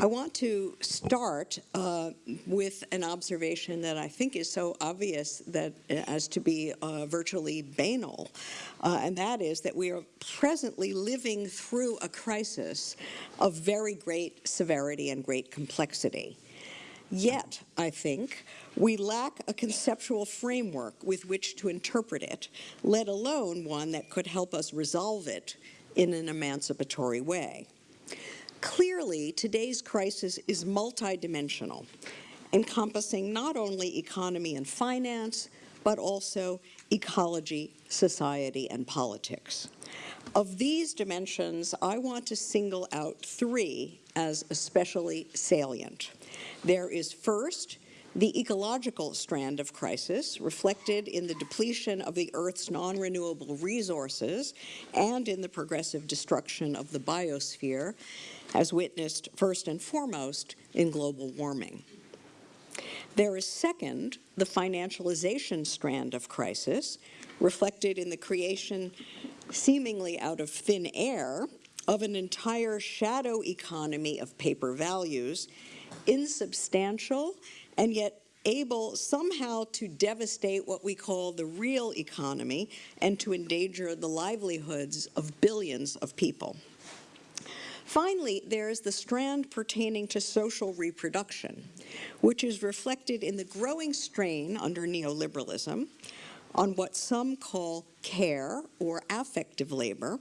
I want to start uh, with an observation that I think is so obvious that uh, as to be uh, virtually banal, uh, and that is that we are presently living through a crisis of very great severity and great complexity. Yet, I think, we lack a conceptual framework with which to interpret it, let alone one that could help us resolve it in an emancipatory way. Clearly, today's crisis is multidimensional, encompassing not only economy and finance, but also ecology, society, and politics. Of these dimensions, I want to single out three as especially salient. There is first, the ecological strand of crisis, reflected in the depletion of the Earth's non-renewable resources and in the progressive destruction of the biosphere, as witnessed first and foremost in global warming. There is second, the financialization strand of crisis, reflected in the creation, seemingly out of thin air, of an entire shadow economy of paper values, insubstantial and yet able somehow to devastate what we call the real economy and to endanger the livelihoods of billions of people. Finally, there is the strand pertaining to social reproduction, which is reflected in the growing strain under neoliberalism on what some call care or affective labor,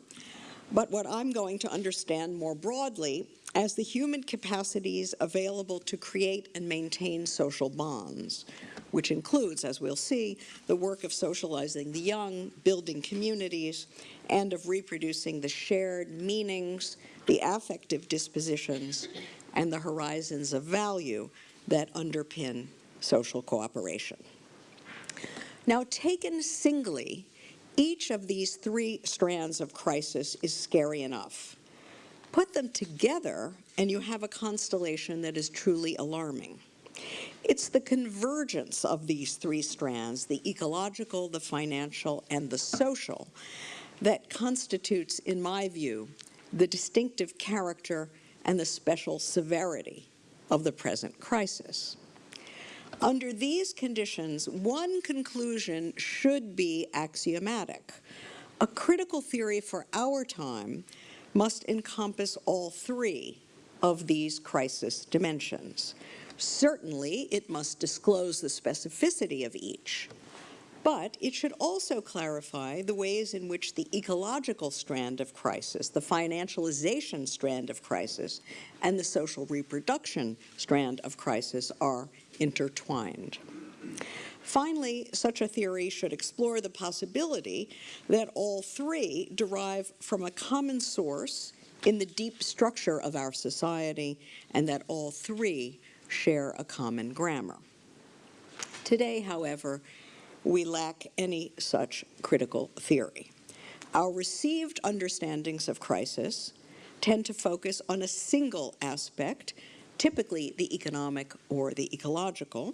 but what I'm going to understand more broadly as the human capacities available to create and maintain social bonds, which includes, as we'll see, the work of socializing the young, building communities, and of reproducing the shared meanings, the affective dispositions, and the horizons of value that underpin social cooperation. Now, taken singly, each of these three strands of crisis is scary enough. Put them together, and you have a constellation that is truly alarming. It's the convergence of these three strands, the ecological, the financial, and the social, that constitutes, in my view, the distinctive character and the special severity of the present crisis. Under these conditions, one conclusion should be axiomatic. A critical theory for our time must encompass all three of these crisis dimensions. Certainly, it must disclose the specificity of each, but it should also clarify the ways in which the ecological strand of crisis, the financialization strand of crisis, and the social reproduction strand of crisis are intertwined. Finally, such a theory should explore the possibility that all three derive from a common source in the deep structure of our society and that all three share a common grammar. Today, however, we lack any such critical theory. Our received understandings of crisis tend to focus on a single aspect, typically the economic or the ecological,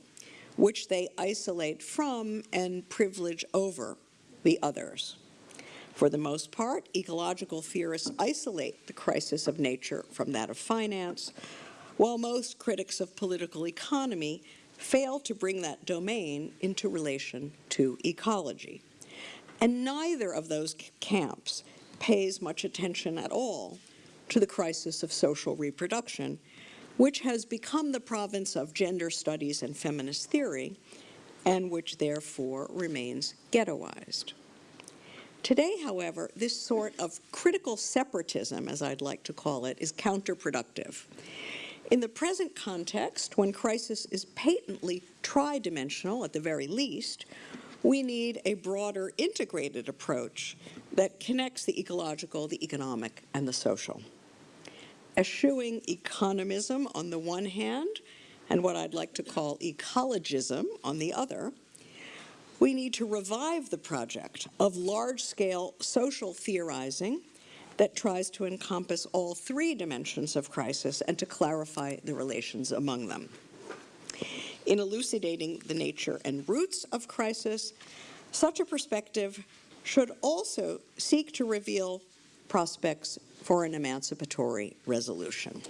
which they isolate from and privilege over the others. For the most part, ecological theorists isolate the crisis of nature from that of finance, while most critics of political economy fail to bring that domain into relation to ecology. And neither of those camps pays much attention at all to the crisis of social reproduction, which has become the province of gender studies and feminist theory, and which therefore remains ghettoized. Today, however, this sort of critical separatism, as I'd like to call it, is counterproductive. In the present context, when crisis is patently tridimensional at the very least, we need a broader integrated approach that connects the ecological, the economic, and the social. Eschewing economism on the one hand, and what I'd like to call ecologism on the other, we need to revive the project of large-scale social theorizing that tries to encompass all three dimensions of crisis and to clarify the relations among them. In elucidating the nature and roots of crisis, such a perspective should also seek to reveal prospects for an emancipatory resolution.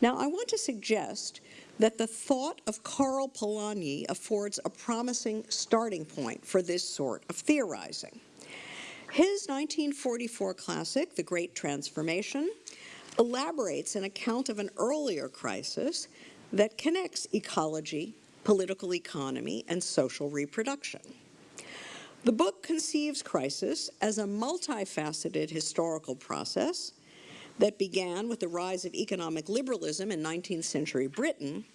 Now, I want to suggest that the thought of Karl Polanyi affords a promising starting point for this sort of theorizing. His 1944 classic, The Great Transformation, elaborates an account of an earlier crisis that connects ecology, political economy, and social reproduction. The book conceives crisis as a multifaceted historical process that began with the rise of economic liberalism in 19th century Britain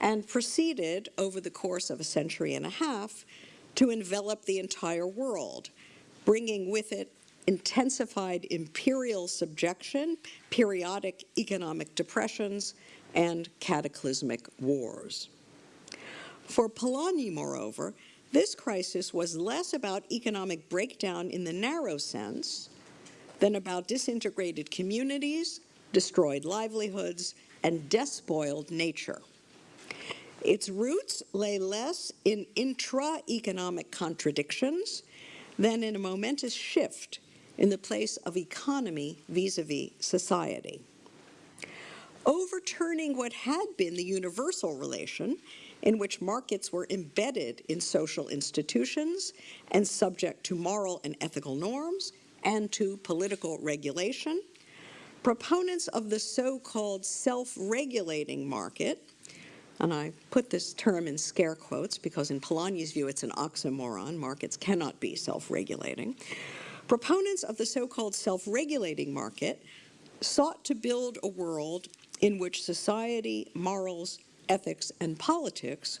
and proceeded over the course of a century and a half to envelop the entire world, bringing with it intensified imperial subjection, periodic economic depressions, and cataclysmic wars. For Polanyi, moreover, this crisis was less about economic breakdown in the narrow sense than about disintegrated communities, destroyed livelihoods, and despoiled nature. Its roots lay less in intra-economic contradictions than in a momentous shift in the place of economy vis-a-vis -vis society. Overturning what had been the universal relation in which markets were embedded in social institutions and subject to moral and ethical norms and to political regulation, proponents of the so-called self-regulating market, and I put this term in scare quotes because in Polanyi's view it's an oxymoron, markets cannot be self-regulating, proponents of the so-called self-regulating market sought to build a world in which society, morals, ethics, and politics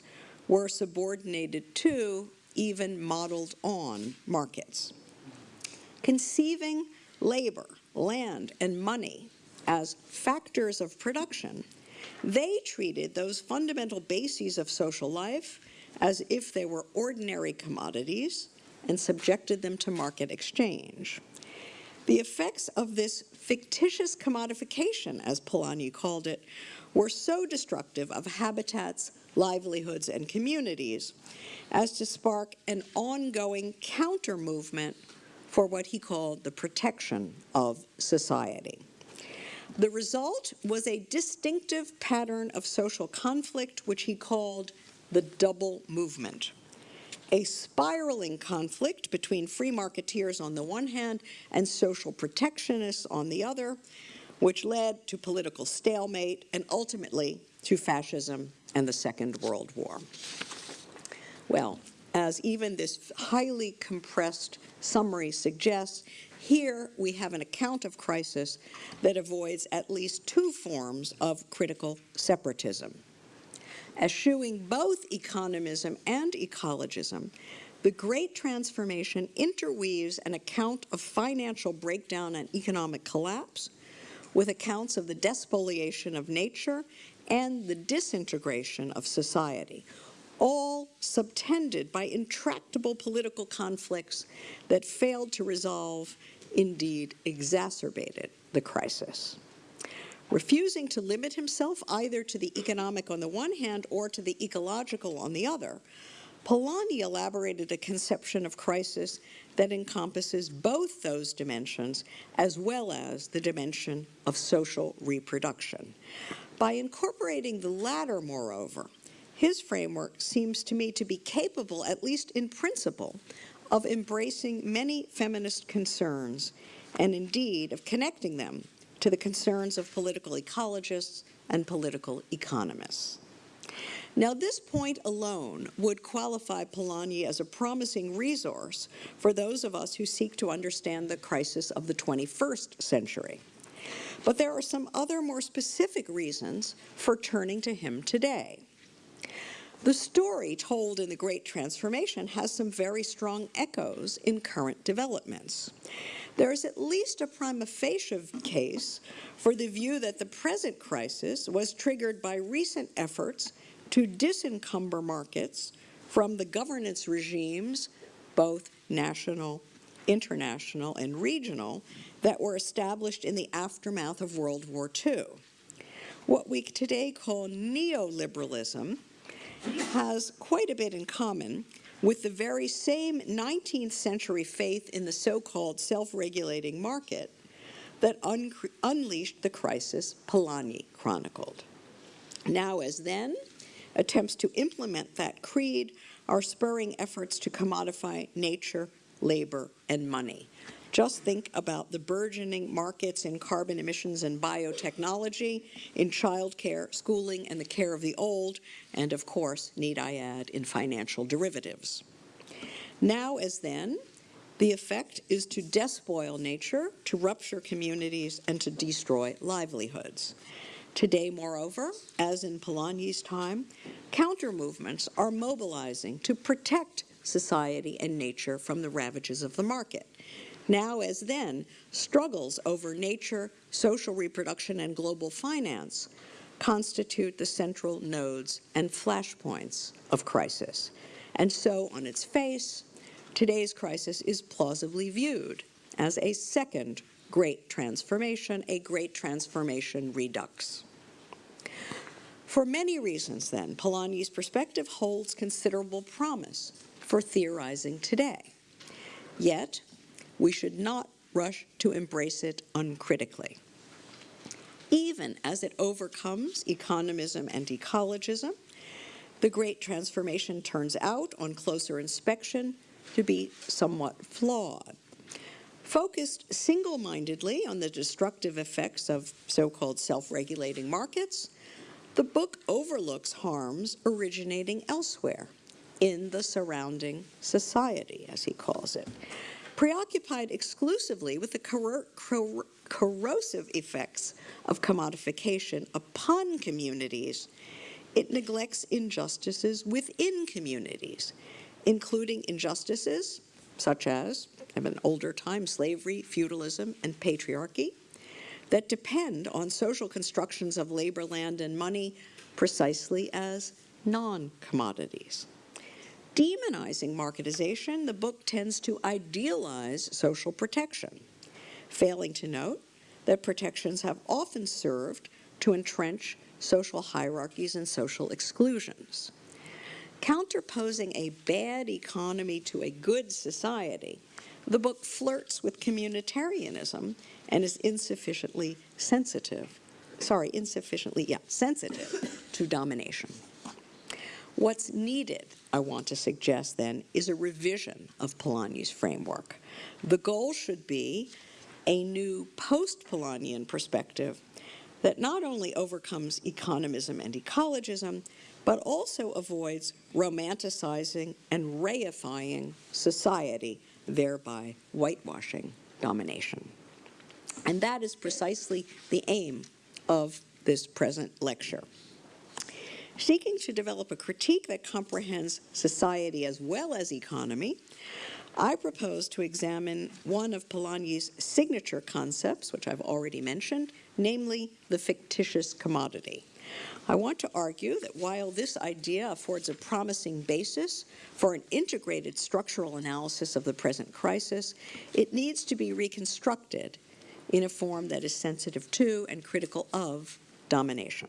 were subordinated to, even modeled on, markets. Conceiving labor, land, and money as factors of production, they treated those fundamental bases of social life as if they were ordinary commodities and subjected them to market exchange. The effects of this fictitious commodification, as Polanyi called it, were so destructive of habitats, livelihoods, and communities as to spark an ongoing counter-movement for what he called the protection of society. The result was a distinctive pattern of social conflict which he called the double movement a spiraling conflict between free marketeers on the one hand and social protectionists on the other, which led to political stalemate and ultimately to fascism and the Second World War. Well, as even this highly compressed summary suggests, here we have an account of crisis that avoids at least two forms of critical separatism eschewing both economism and ecologism, the Great Transformation interweaves an account of financial breakdown and economic collapse with accounts of the despoliation of nature and the disintegration of society, all subtended by intractable political conflicts that failed to resolve, indeed exacerbated the crisis. Refusing to limit himself either to the economic on the one hand or to the ecological on the other, Polanyi elaborated a conception of crisis that encompasses both those dimensions as well as the dimension of social reproduction. By incorporating the latter, moreover, his framework seems to me to be capable, at least in principle, of embracing many feminist concerns and indeed of connecting them to the concerns of political ecologists and political economists. Now, this point alone would qualify Polanyi as a promising resource for those of us who seek to understand the crisis of the 21st century. But there are some other more specific reasons for turning to him today. The story told in The Great Transformation has some very strong echoes in current developments there is at least a prima facie case for the view that the present crisis was triggered by recent efforts to disencumber markets from the governance regimes, both national, international, and regional, that were established in the aftermath of World War II. What we today call neoliberalism has quite a bit in common with the very same 19th century faith in the so-called self-regulating market, that un unleashed the crisis Polanyi chronicled. Now as then, attempts to implement that creed are spurring efforts to commodify nature, labor, and money. Just think about the burgeoning markets in carbon emissions and biotechnology, in childcare, schooling, and the care of the old, and of course, need I add, in financial derivatives. Now as then, the effect is to despoil nature, to rupture communities, and to destroy livelihoods. Today, moreover, as in Polanyi's time, counter-movements are mobilizing to protect society and nature from the ravages of the market. Now as then, struggles over nature, social reproduction, and global finance constitute the central nodes and flashpoints of crisis. And so, on its face, today's crisis is plausibly viewed as a second great transformation, a great transformation redux. For many reasons, then, Polanyi's perspective holds considerable promise for theorizing today. Yet, we should not rush to embrace it uncritically. Even as it overcomes economism and ecologism, the great transformation turns out, on closer inspection, to be somewhat flawed. Focused single-mindedly on the destructive effects of so-called self-regulating markets, the book overlooks harms originating elsewhere, in the surrounding society, as he calls it. Preoccupied exclusively with the corro cor corrosive effects of commodification upon communities, it neglects injustices within communities, including injustices such as, in an older time, slavery, feudalism, and patriarchy, that depend on social constructions of labor, land, and money precisely as non-commodities. Demonizing marketization, the book tends to idealize social protection, failing to note that protections have often served to entrench social hierarchies and social exclusions. Counterposing a bad economy to a good society, the book flirts with communitarianism and is insufficiently sensitive, sorry, insufficiently, yeah, sensitive to domination. What's needed, I want to suggest then, is a revision of Polanyi's framework. The goal should be a new post-Polanyian perspective that not only overcomes economism and ecologism, but also avoids romanticizing and reifying society, thereby whitewashing domination. And that is precisely the aim of this present lecture. Seeking to develop a critique that comprehends society as well as economy, I propose to examine one of Polanyi's signature concepts, which I've already mentioned, namely the fictitious commodity. I want to argue that while this idea affords a promising basis for an integrated structural analysis of the present crisis, it needs to be reconstructed in a form that is sensitive to and critical of domination.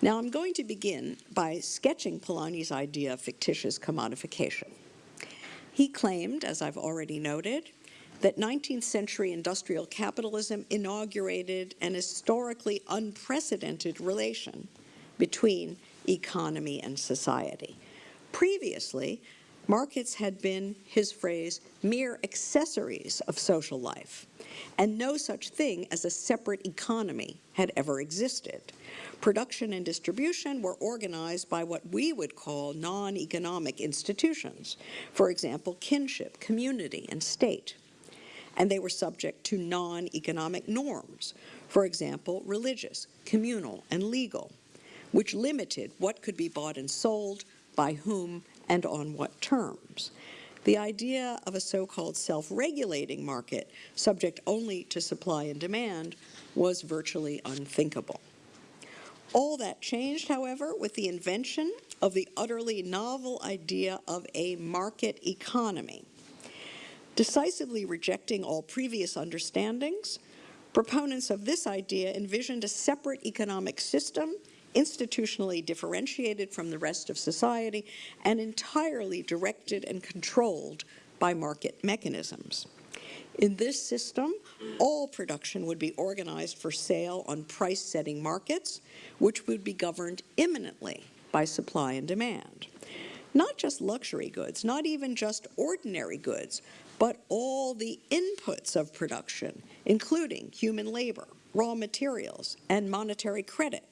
Now I'm going to begin by sketching Polanyi's idea of fictitious commodification. He claimed, as I've already noted, that 19th century industrial capitalism inaugurated an historically unprecedented relation between economy and society. Previously, markets had been, his phrase, mere accessories of social life, and no such thing as a separate economy had ever existed. Production and distribution were organized by what we would call non-economic institutions, for example, kinship, community, and state and they were subject to non-economic norms, for example, religious, communal, and legal, which limited what could be bought and sold, by whom, and on what terms. The idea of a so-called self-regulating market, subject only to supply and demand, was virtually unthinkable. All that changed, however, with the invention of the utterly novel idea of a market economy, Decisively rejecting all previous understandings, proponents of this idea envisioned a separate economic system institutionally differentiated from the rest of society and entirely directed and controlled by market mechanisms. In this system, all production would be organized for sale on price-setting markets, which would be governed imminently by supply and demand. Not just luxury goods, not even just ordinary goods, but all the inputs of production, including human labor, raw materials, and monetary credit,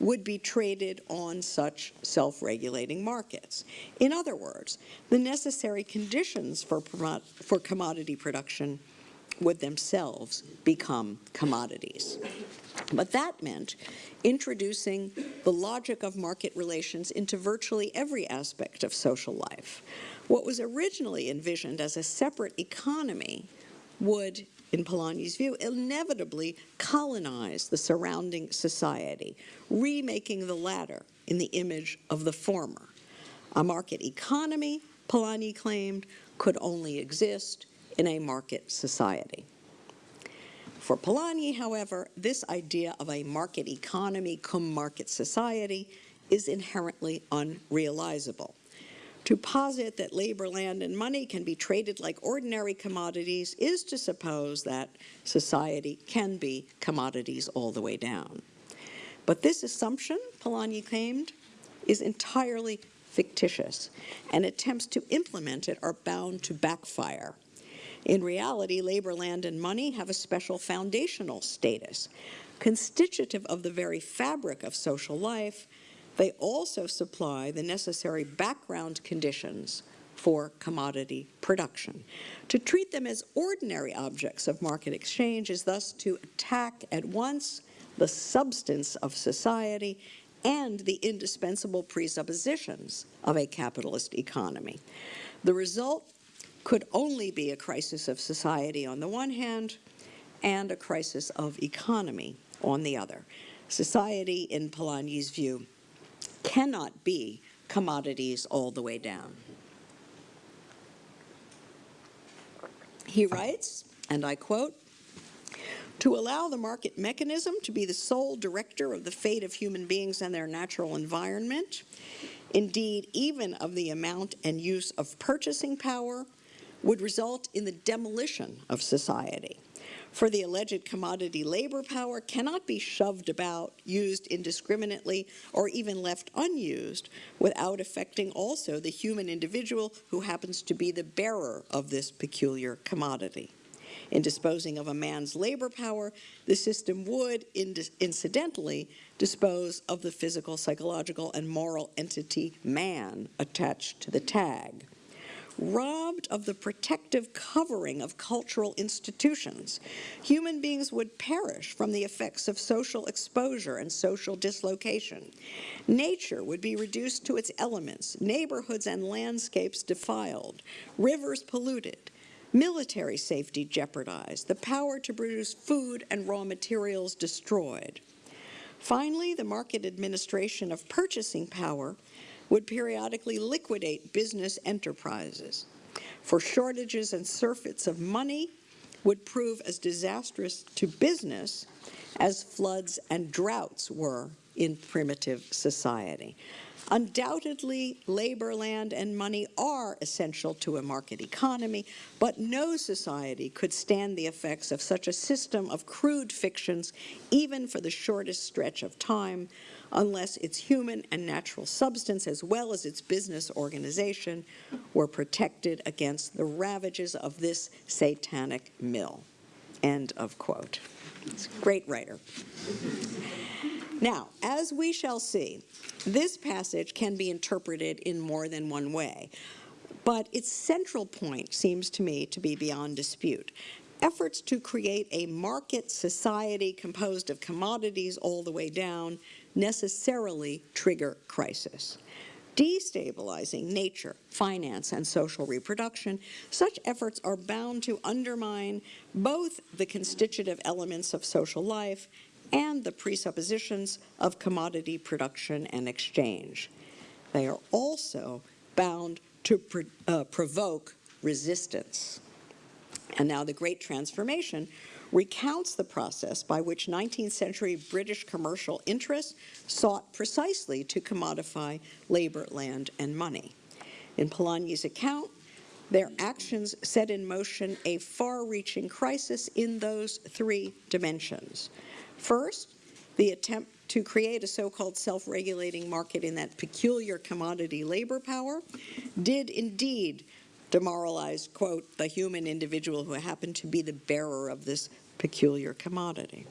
would be traded on such self-regulating markets. In other words, the necessary conditions for, for commodity production would themselves become commodities. But that meant introducing the logic of market relations into virtually every aspect of social life. What was originally envisioned as a separate economy would, in Polanyi's view, inevitably colonize the surrounding society, remaking the latter in the image of the former. A market economy, Polanyi claimed, could only exist in a market society. For Polanyi, however, this idea of a market economy cum market society is inherently unrealizable. To posit that labor, land, and money can be traded like ordinary commodities is to suppose that society can be commodities all the way down. But this assumption, Polanyi claimed, is entirely fictitious, and attempts to implement it are bound to backfire. In reality, labor, land, and money have a special foundational status. Constitutive of the very fabric of social life, they also supply the necessary background conditions for commodity production. To treat them as ordinary objects of market exchange is thus to attack at once the substance of society and the indispensable presuppositions of a capitalist economy. The result could only be a crisis of society on the one hand and a crisis of economy on the other. Society, in Polanyi's view, cannot be commodities all the way down. He writes, and I quote, to allow the market mechanism to be the sole director of the fate of human beings and their natural environment, indeed even of the amount and use of purchasing power, would result in the demolition of society. For the alleged commodity labor power cannot be shoved about, used indiscriminately, or even left unused without affecting also the human individual who happens to be the bearer of this peculiar commodity. In disposing of a man's labor power, the system would, incidentally, dispose of the physical, psychological, and moral entity man attached to the tag robbed of the protective covering of cultural institutions, human beings would perish from the effects of social exposure and social dislocation. Nature would be reduced to its elements, neighborhoods and landscapes defiled, rivers polluted, military safety jeopardized, the power to produce food and raw materials destroyed. Finally, the market administration of purchasing power would periodically liquidate business enterprises. For shortages and surfeits of money would prove as disastrous to business as floods and droughts were in primitive society. Undoubtedly, labor, land, and money are essential to a market economy, but no society could stand the effects of such a system of crude fictions, even for the shortest stretch of time, unless its human and natural substance as well as its business organization were protected against the ravages of this satanic mill. End of quote. Great writer. Now, as we shall see, this passage can be interpreted in more than one way, but its central point seems to me to be beyond dispute. Efforts to create a market society composed of commodities all the way down necessarily trigger crisis. Destabilizing nature, finance, and social reproduction, such efforts are bound to undermine both the constitutive elements of social life and the presuppositions of commodity production and exchange. They are also bound to uh, provoke resistance. And now the Great Transformation recounts the process by which 19th century British commercial interests sought precisely to commodify labor, land, and money. In Polanyi's account, Their actions set in motion a far-reaching crisis in those three dimensions. First, the attempt to create a so-called self-regulating market in that peculiar commodity labor power did indeed demoralize, quote, the human individual who happened to be the bearer of this peculiar commodity.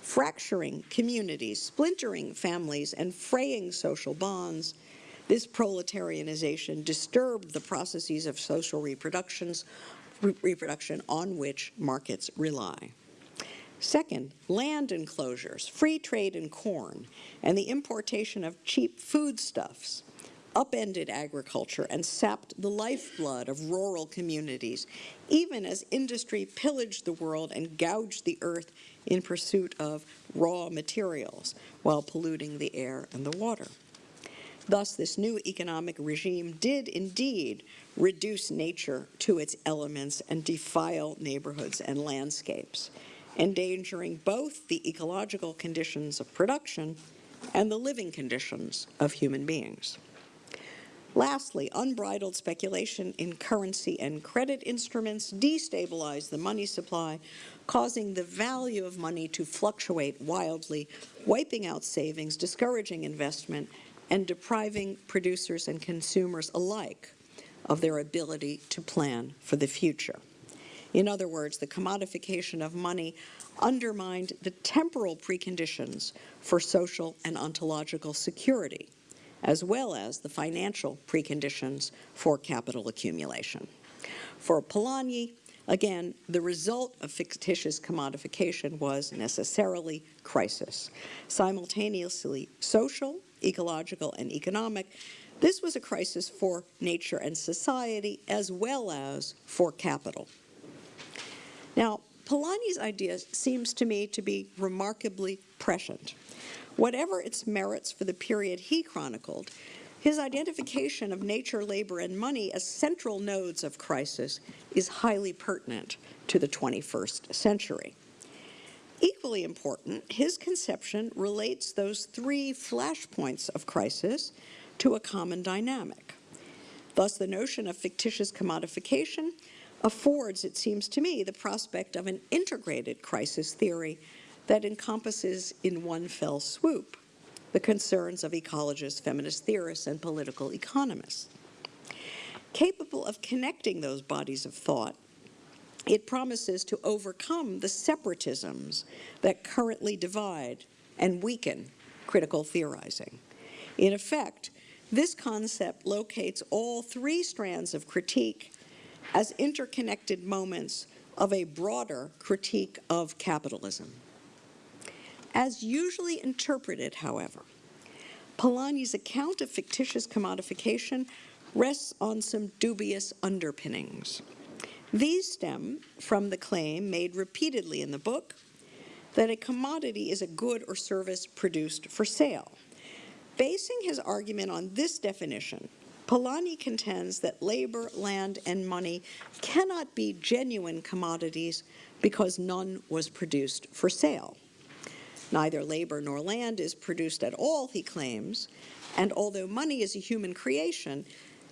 Fracturing communities, splintering families, and fraying social bonds, this proletarianization disturbed the processes of social reproductions, re reproduction on which markets rely. Second, land enclosures, free trade in corn, and the importation of cheap foodstuffs upended agriculture and sapped the lifeblood of rural communities, even as industry pillaged the world and gouged the earth in pursuit of raw materials while polluting the air and the water. Thus, this new economic regime did indeed reduce nature to its elements and defile neighborhoods and landscapes, endangering both the ecological conditions of production and the living conditions of human beings. Lastly, unbridled speculation in currency and credit instruments destabilized the money supply, causing the value of money to fluctuate wildly, wiping out savings, discouraging investment, and depriving producers and consumers alike of their ability to plan for the future. In other words, the commodification of money undermined the temporal preconditions for social and ontological security as well as the financial preconditions for capital accumulation. For Polanyi, again, the result of fictitious commodification was necessarily crisis, simultaneously social, ecological, and economic. This was a crisis for nature and society as well as for capital. Now, Polanyi's idea seems to me to be remarkably prescient. Whatever its merits for the period he chronicled, his identification of nature, labor, and money as central nodes of crisis is highly pertinent to the 21st century. Equally important, his conception relates those three flashpoints of crisis to a common dynamic. Thus, the notion of fictitious commodification affords, it seems to me, the prospect of an integrated crisis theory that encompasses in one fell swoop the concerns of ecologists, feminist theorists, and political economists. Capable of connecting those bodies of thought, it promises to overcome the separatisms that currently divide and weaken critical theorizing. In effect, this concept locates all three strands of critique as interconnected moments of a broader critique of capitalism. As usually interpreted, however, Polanyi's account of fictitious commodification rests on some dubious underpinnings. These stem from the claim made repeatedly in the book that a commodity is a good or service produced for sale. Basing his argument on this definition, Polanyi contends that labor, land, and money cannot be genuine commodities because none was produced for sale. Neither labor nor land is produced at all, he claims, and although money is a human creation,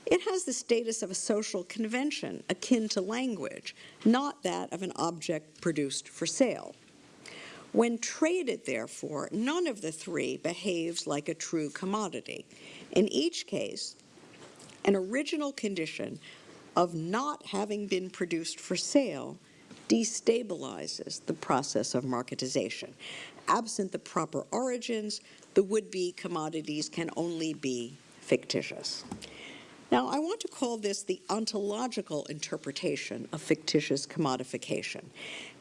it has the status of a social convention akin to language, not that of an object produced for sale. When traded, therefore, none of the three behaves like a true commodity. In each case, an original condition of not having been produced for sale destabilizes the process of marketization absent the proper origins, the would-be commodities can only be fictitious. Now, I want to call this the ontological interpretation of fictitious commodification.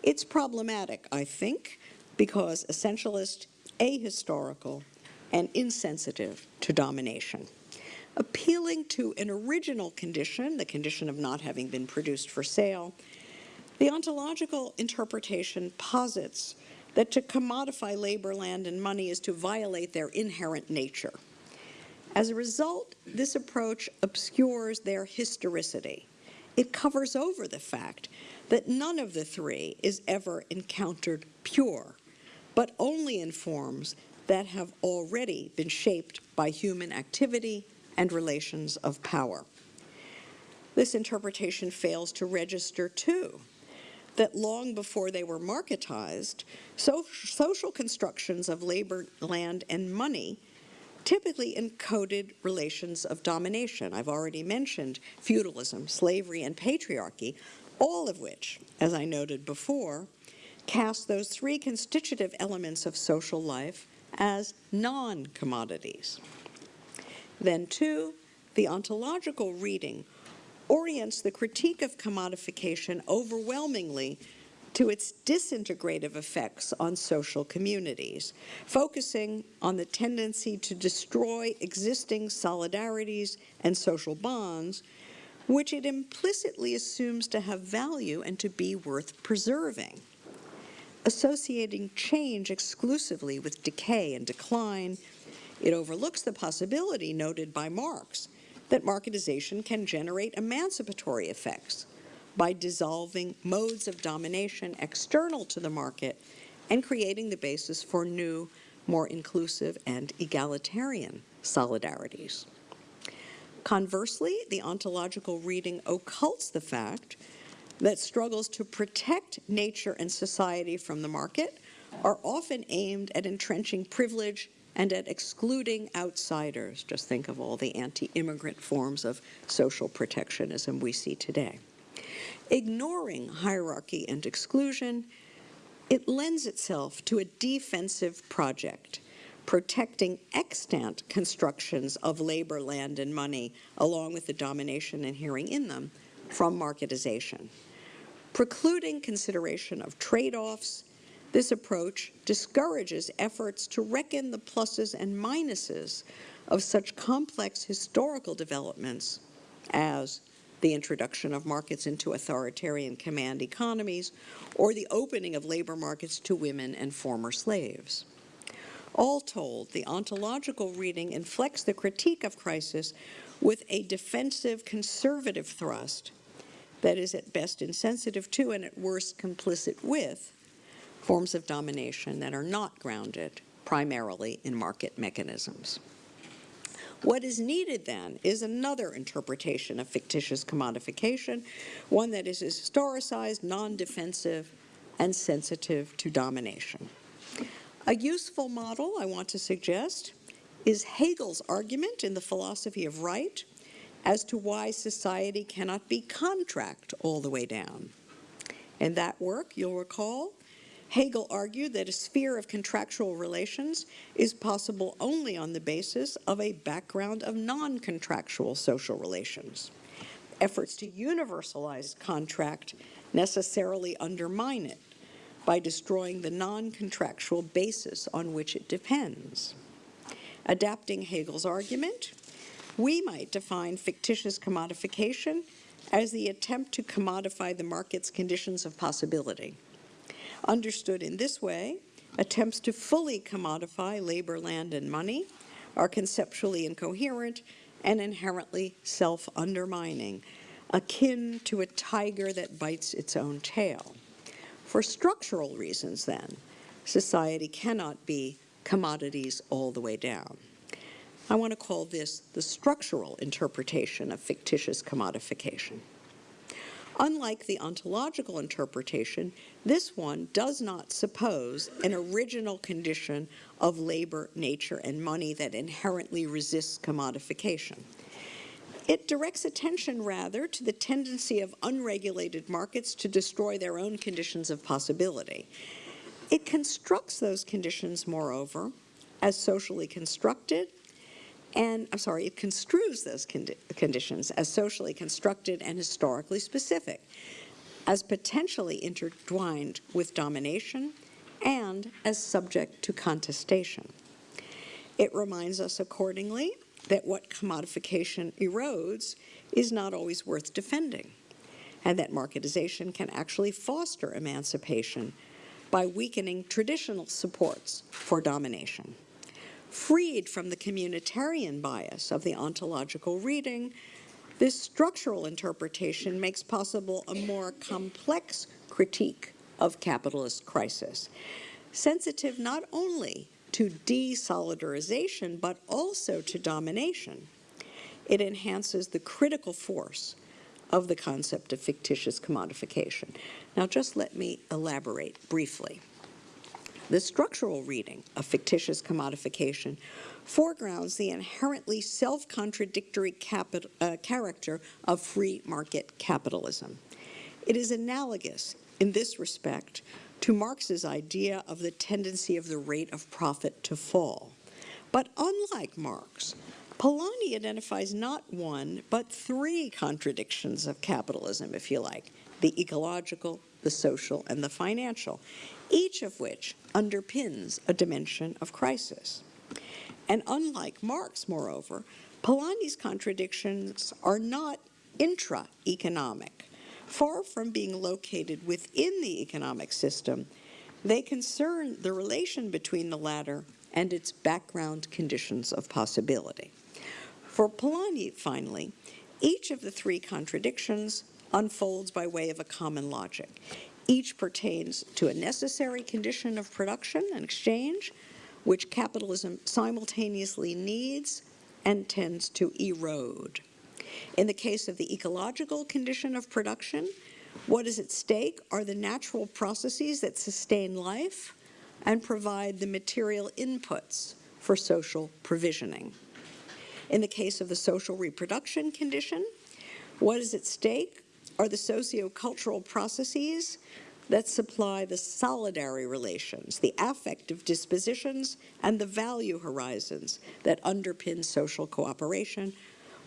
It's problematic, I think, because essentialist, ahistorical, and insensitive to domination. Appealing to an original condition, the condition of not having been produced for sale, the ontological interpretation posits that to commodify labor, land, and money is to violate their inherent nature. As a result, this approach obscures their historicity. It covers over the fact that none of the three is ever encountered pure, but only in forms that have already been shaped by human activity and relations of power. This interpretation fails to register, too, that long before they were marketized, so social constructions of labor, land, and money typically encoded relations of domination. I've already mentioned feudalism, slavery, and patriarchy, all of which, as I noted before, cast those three constitutive elements of social life as non-commodities. Then, two, the ontological reading orients the critique of commodification overwhelmingly to its disintegrative effects on social communities, focusing on the tendency to destroy existing solidarities and social bonds, which it implicitly assumes to have value and to be worth preserving. Associating change exclusively with decay and decline, it overlooks the possibility noted by Marx that marketization can generate emancipatory effects by dissolving modes of domination external to the market and creating the basis for new, more inclusive and egalitarian solidarities. Conversely, the ontological reading occults the fact that struggles to protect nature and society from the market are often aimed at entrenching privilege and at excluding outsiders. Just think of all the anti-immigrant forms of social protectionism we see today. Ignoring hierarchy and exclusion, it lends itself to a defensive project, protecting extant constructions of labor, land, and money, along with the domination inhering in them, from marketization. Precluding consideration of trade-offs, this approach discourages efforts to reckon the pluses and minuses of such complex historical developments as the introduction of markets into authoritarian command economies, or the opening of labor markets to women and former slaves. All told, the ontological reading inflects the critique of crisis with a defensive conservative thrust that is at best insensitive to and at worst complicit with forms of domination that are not grounded primarily in market mechanisms. What is needed then is another interpretation of fictitious commodification, one that is historicized, non-defensive, and sensitive to domination. A useful model I want to suggest is Hegel's argument in the philosophy of right as to why society cannot be contract all the way down. In that work, you'll recall, Hegel argued that a sphere of contractual relations is possible only on the basis of a background of non-contractual social relations. Efforts to universalize contract necessarily undermine it by destroying the non-contractual basis on which it depends. Adapting Hegel's argument, we might define fictitious commodification as the attempt to commodify the market's conditions of possibility. Understood in this way, attempts to fully commodify labor, land, and money are conceptually incoherent and inherently self-undermining, akin to a tiger that bites its own tail. For structural reasons, then, society cannot be commodities all the way down. I want to call this the structural interpretation of fictitious commodification. Unlike the ontological interpretation, this one does not suppose an original condition of labor, nature, and money that inherently resists commodification. It directs attention, rather, to the tendency of unregulated markets to destroy their own conditions of possibility. It constructs those conditions, moreover, as socially constructed and I'm sorry, it construes those condi conditions as socially constructed and historically specific, as potentially intertwined with domination and as subject to contestation. It reminds us accordingly that what commodification erodes is not always worth defending, and that marketization can actually foster emancipation by weakening traditional supports for domination. Freed from the communitarian bias of the ontological reading, this structural interpretation makes possible a more complex critique of capitalist crisis, sensitive not only to desolidarization, but also to domination. It enhances the critical force of the concept of fictitious commodification. Now, just let me elaborate briefly. The structural reading of fictitious commodification foregrounds the inherently self-contradictory uh, character of free market capitalism. It is analogous in this respect to Marx's idea of the tendency of the rate of profit to fall. But unlike Marx, Polanyi identifies not one, but three contradictions of capitalism, if you like, the ecological, the social, and the financial, each of which underpins a dimension of crisis. And unlike Marx, moreover, Polanyi's contradictions are not intra-economic. Far from being located within the economic system, they concern the relation between the latter and its background conditions of possibility. For Polanyi, finally, each of the three contradictions unfolds by way of a common logic. Each pertains to a necessary condition of production and exchange, which capitalism simultaneously needs and tends to erode. In the case of the ecological condition of production, what is at stake are the natural processes that sustain life and provide the material inputs for social provisioning. In the case of the social reproduction condition, what is at stake are the socio-cultural processes that supply the solidary relations, the affective dispositions, and the value horizons that underpin social cooperation,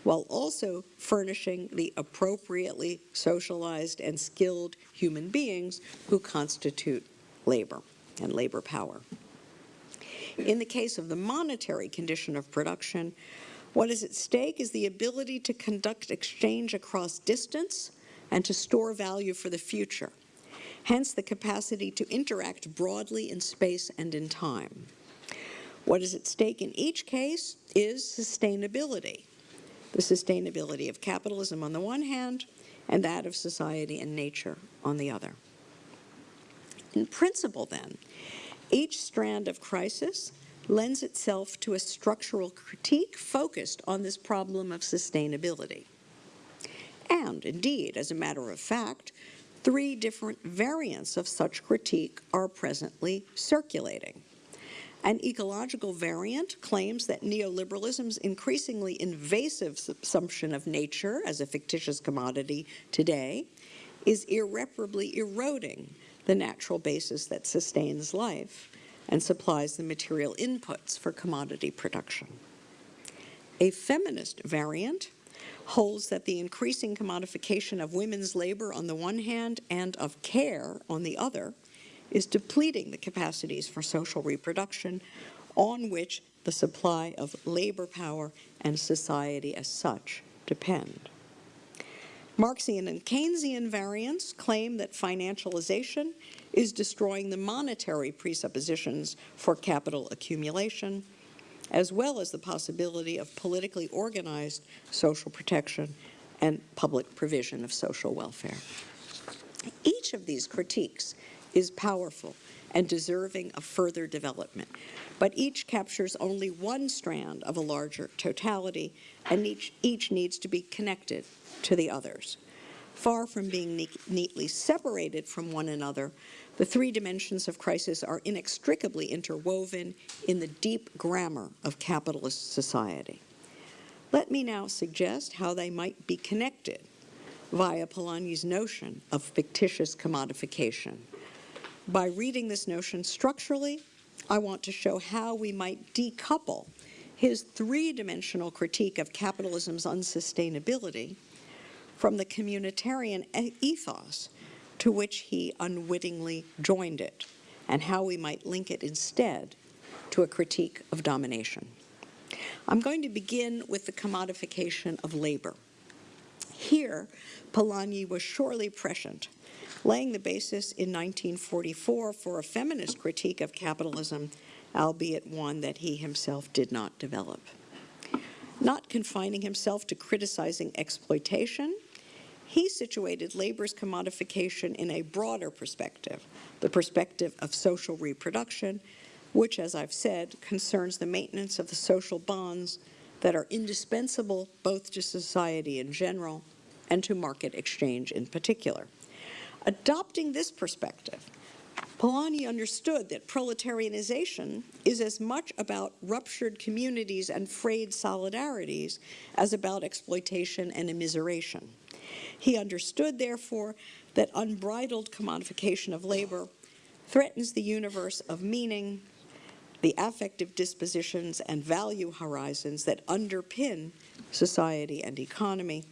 while also furnishing the appropriately socialized and skilled human beings who constitute labor and labor power. In the case of the monetary condition of production, what is at stake is the ability to conduct exchange across distance and to store value for the future, hence the capacity to interact broadly in space and in time. What is at stake in each case is sustainability, the sustainability of capitalism on the one hand and that of society and nature on the other. In principle, then, each strand of crisis lends itself to a structural critique focused on this problem of sustainability. And indeed, as a matter of fact, three different variants of such critique are presently circulating. An ecological variant claims that neoliberalism's increasingly invasive assumption of nature as a fictitious commodity today is irreparably eroding the natural basis that sustains life and supplies the material inputs for commodity production. A feminist variant holds that the increasing commodification of women's labor on the one hand and of care on the other is depleting the capacities for social reproduction on which the supply of labor power and society as such depend. Marxian and Keynesian variants claim that financialization is destroying the monetary presuppositions for capital accumulation, as well as the possibility of politically organized social protection and public provision of social welfare. Each of these critiques is powerful and deserving of further development, but each captures only one strand of a larger totality, and each, each needs to be connected to the others. Far from being ne neatly separated from one another, the three dimensions of crisis are inextricably interwoven in the deep grammar of capitalist society. Let me now suggest how they might be connected via Polanyi's notion of fictitious commodification. By reading this notion structurally, I want to show how we might decouple his three-dimensional critique of capitalism's unsustainability from the communitarian ethos to which he unwittingly joined it, and how we might link it instead to a critique of domination. I'm going to begin with the commodification of labor. Here, Polanyi was surely prescient, laying the basis in 1944 for a feminist critique of capitalism, albeit one that he himself did not develop. Not confining himself to criticizing exploitation, he situated labor's commodification in a broader perspective, the perspective of social reproduction, which, as I've said, concerns the maintenance of the social bonds that are indispensable both to society in general and to market exchange in particular. Adopting this perspective, Polanyi understood that proletarianization is as much about ruptured communities and frayed solidarities as about exploitation and immiseration. He understood, therefore, that unbridled commodification of labor threatens the universe of meaning, the affective dispositions and value horizons that underpin society and economy,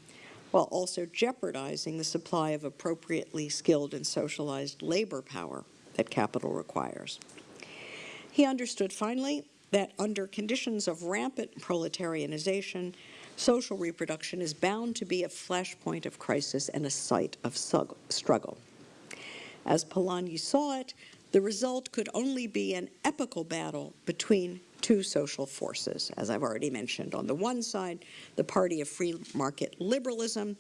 while also jeopardizing the supply of appropriately skilled and socialized labor power that capital requires. He understood, finally, that under conditions of rampant proletarianization, social reproduction is bound to be a flashpoint of crisis and a site of struggle. As Polanyi saw it, the result could only be an epical battle between two social forces, as I've already mentioned. On the one side, the party of free market liberalism,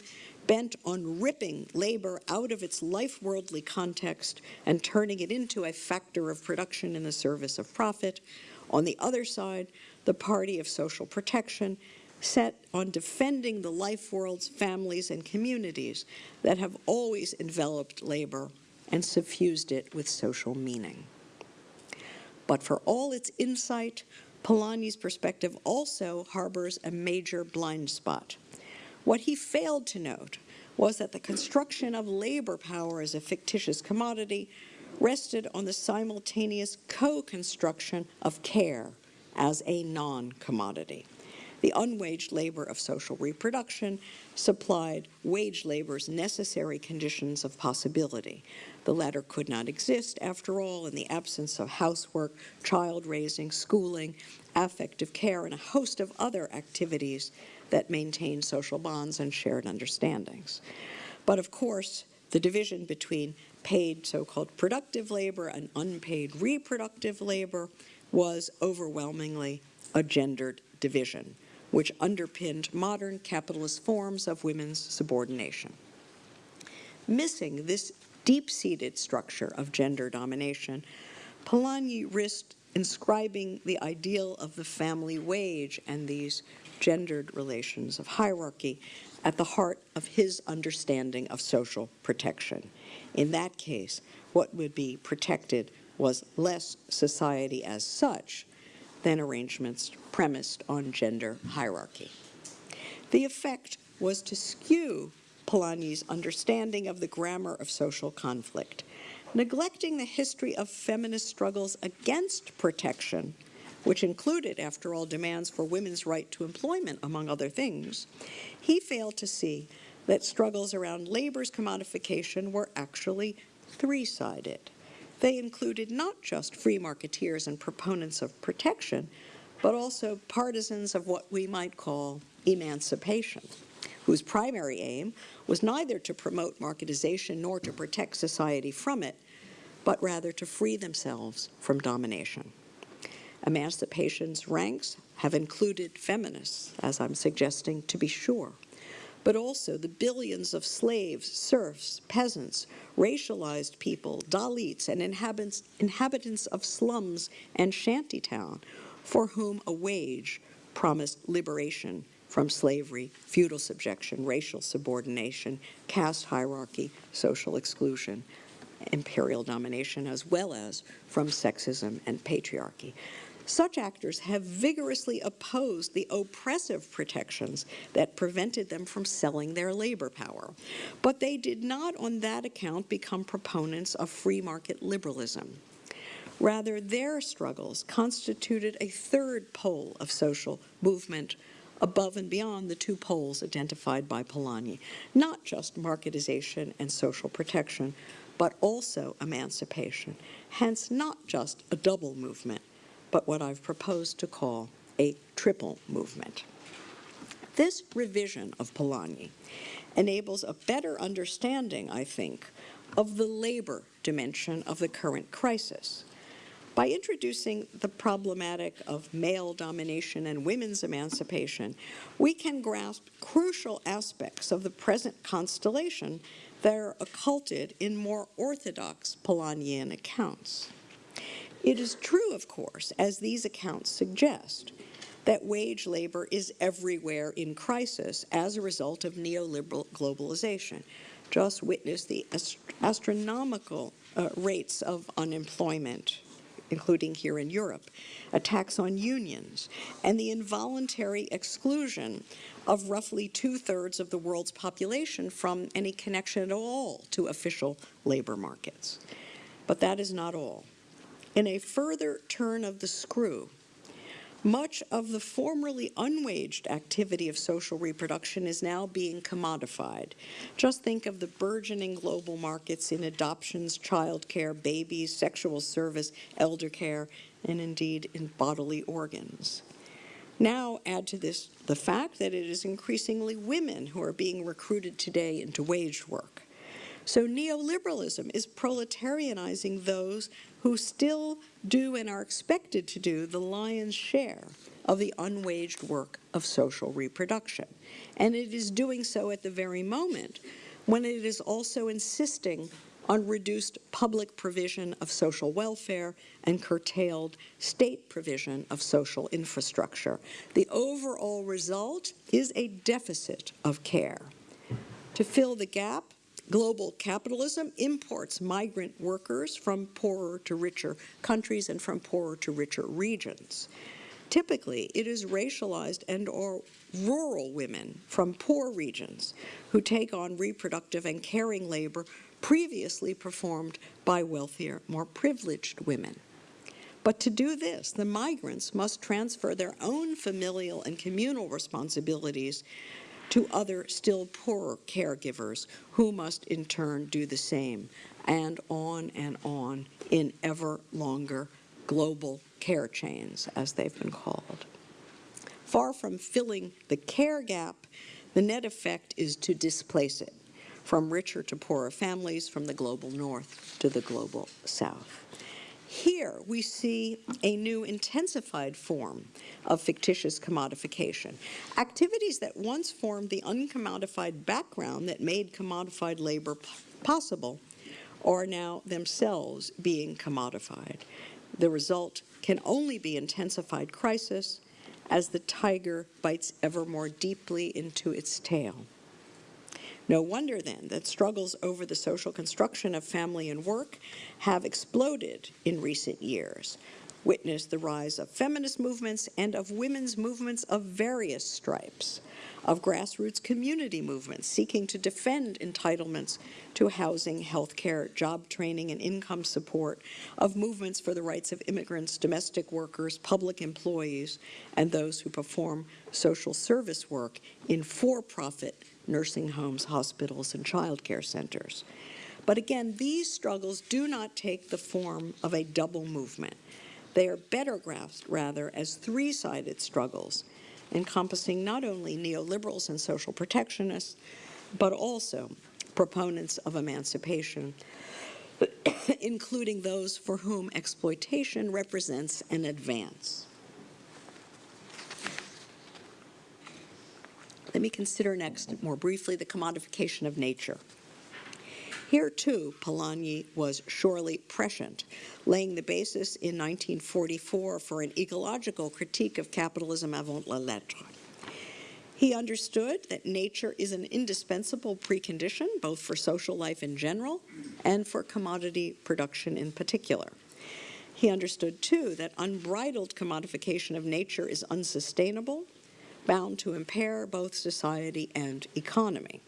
bent on ripping labor out of its life-worldly context and turning it into a factor of production in the service of profit. On the other side, the party of social protection, set on defending the life worlds, families, and communities that have always enveloped labor and suffused it with social meaning. But for all its insight, Polanyi's perspective also harbors a major blind spot. What he failed to note was that the construction of labor power as a fictitious commodity rested on the simultaneous co-construction of care as a non-commodity. The unwaged labor of social reproduction supplied wage labor's necessary conditions of possibility. The latter could not exist, after all, in the absence of housework, child raising, schooling, affective care, and a host of other activities that maintain social bonds and shared understandings. But of course, the division between paid so-called productive labor and unpaid reproductive labor was overwhelmingly a gendered division which underpinned modern capitalist forms of women's subordination. Missing this deep-seated structure of gender domination, Polanyi risked inscribing the ideal of the family wage and these gendered relations of hierarchy at the heart of his understanding of social protection. In that case, what would be protected was less society as such than arrangements premised on gender hierarchy. The effect was to skew Polanyi's understanding of the grammar of social conflict, neglecting the history of feminist struggles against protection, which included, after all, demands for women's right to employment, among other things, he failed to see that struggles around labor's commodification were actually three-sided. They included not just free marketeers and proponents of protection, but also partisans of what we might call emancipation, whose primary aim was neither to promote marketization nor to protect society from it, but rather to free themselves from domination. Emancipation's ranks have included feminists, as I'm suggesting, to be sure, but also the billions of slaves, serfs, peasants, racialized people, Dalits, and inhabitants, inhabitants of slums and shantytown, for whom a wage promised liberation from slavery, feudal subjection, racial subordination, caste hierarchy, social exclusion, imperial domination, as well as from sexism and patriarchy. Such actors have vigorously opposed the oppressive protections that prevented them from selling their labor power. But they did not on that account become proponents of free market liberalism. Rather, their struggles constituted a third pole of social movement above and beyond the two poles identified by Polanyi, not just marketization and social protection, but also emancipation, hence not just a double movement, but what I've proposed to call a triple movement. This revision of Polanyi enables a better understanding, I think, of the labor dimension of the current crisis. By introducing the problematic of male domination and women's emancipation, we can grasp crucial aspects of the present constellation that are occulted in more orthodox Polanyian accounts. It is true, of course, as these accounts suggest, that wage labor is everywhere in crisis as a result of neoliberal globalization. Just witness the ast astronomical uh, rates of unemployment, including here in Europe, attacks on unions, and the involuntary exclusion of roughly two-thirds of the world's population from any connection at all to official labor markets. But that is not all. In a further turn of the screw, much of the formerly unwaged activity of social reproduction is now being commodified. Just think of the burgeoning global markets in adoptions, childcare, babies, sexual service, elder care, and indeed in bodily organs. Now add to this the fact that it is increasingly women who are being recruited today into waged work. So neoliberalism is proletarianizing those who still do and are expected to do the lion's share of the unwaged work of social reproduction. And it is doing so at the very moment when it is also insisting on reduced public provision of social welfare and curtailed state provision of social infrastructure. The overall result is a deficit of care. To fill the gap, Global capitalism imports migrant workers from poorer to richer countries and from poorer to richer regions. Typically, it is racialized and or rural women from poor regions who take on reproductive and caring labor previously performed by wealthier, more privileged women. But to do this, the migrants must transfer their own familial and communal responsibilities to other still poorer caregivers who must in turn do the same, and on and on in ever longer global care chains, as they've been called. Far from filling the care gap, the net effect is to displace it from richer to poorer families, from the global north to the global south. Here we see a new intensified form of fictitious commodification. Activities that once formed the uncommodified background that made commodified labor possible are now themselves being commodified. The result can only be intensified crisis as the tiger bites ever more deeply into its tail. No wonder then that struggles over the social construction of family and work have exploded in recent years. Witness the rise of feminist movements and of women's movements of various stripes, of grassroots community movements seeking to defend entitlements to housing, health care, job training, and income support, of movements for the rights of immigrants, domestic workers, public employees, and those who perform social service work in for-profit nursing homes, hospitals, and child care centers. But again, these struggles do not take the form of a double movement. They are better grasped, rather, as three-sided struggles, encompassing not only neoliberals and social protectionists, but also proponents of emancipation, including those for whom exploitation represents an advance. Let me consider next, more briefly, the commodification of nature. Here, too, Polanyi was surely prescient, laying the basis in 1944 for an ecological critique of capitalism avant la lettre. He understood that nature is an indispensable precondition, both for social life in general and for commodity production in particular. He understood, too, that unbridled commodification of nature is unsustainable bound to impair both society and economy.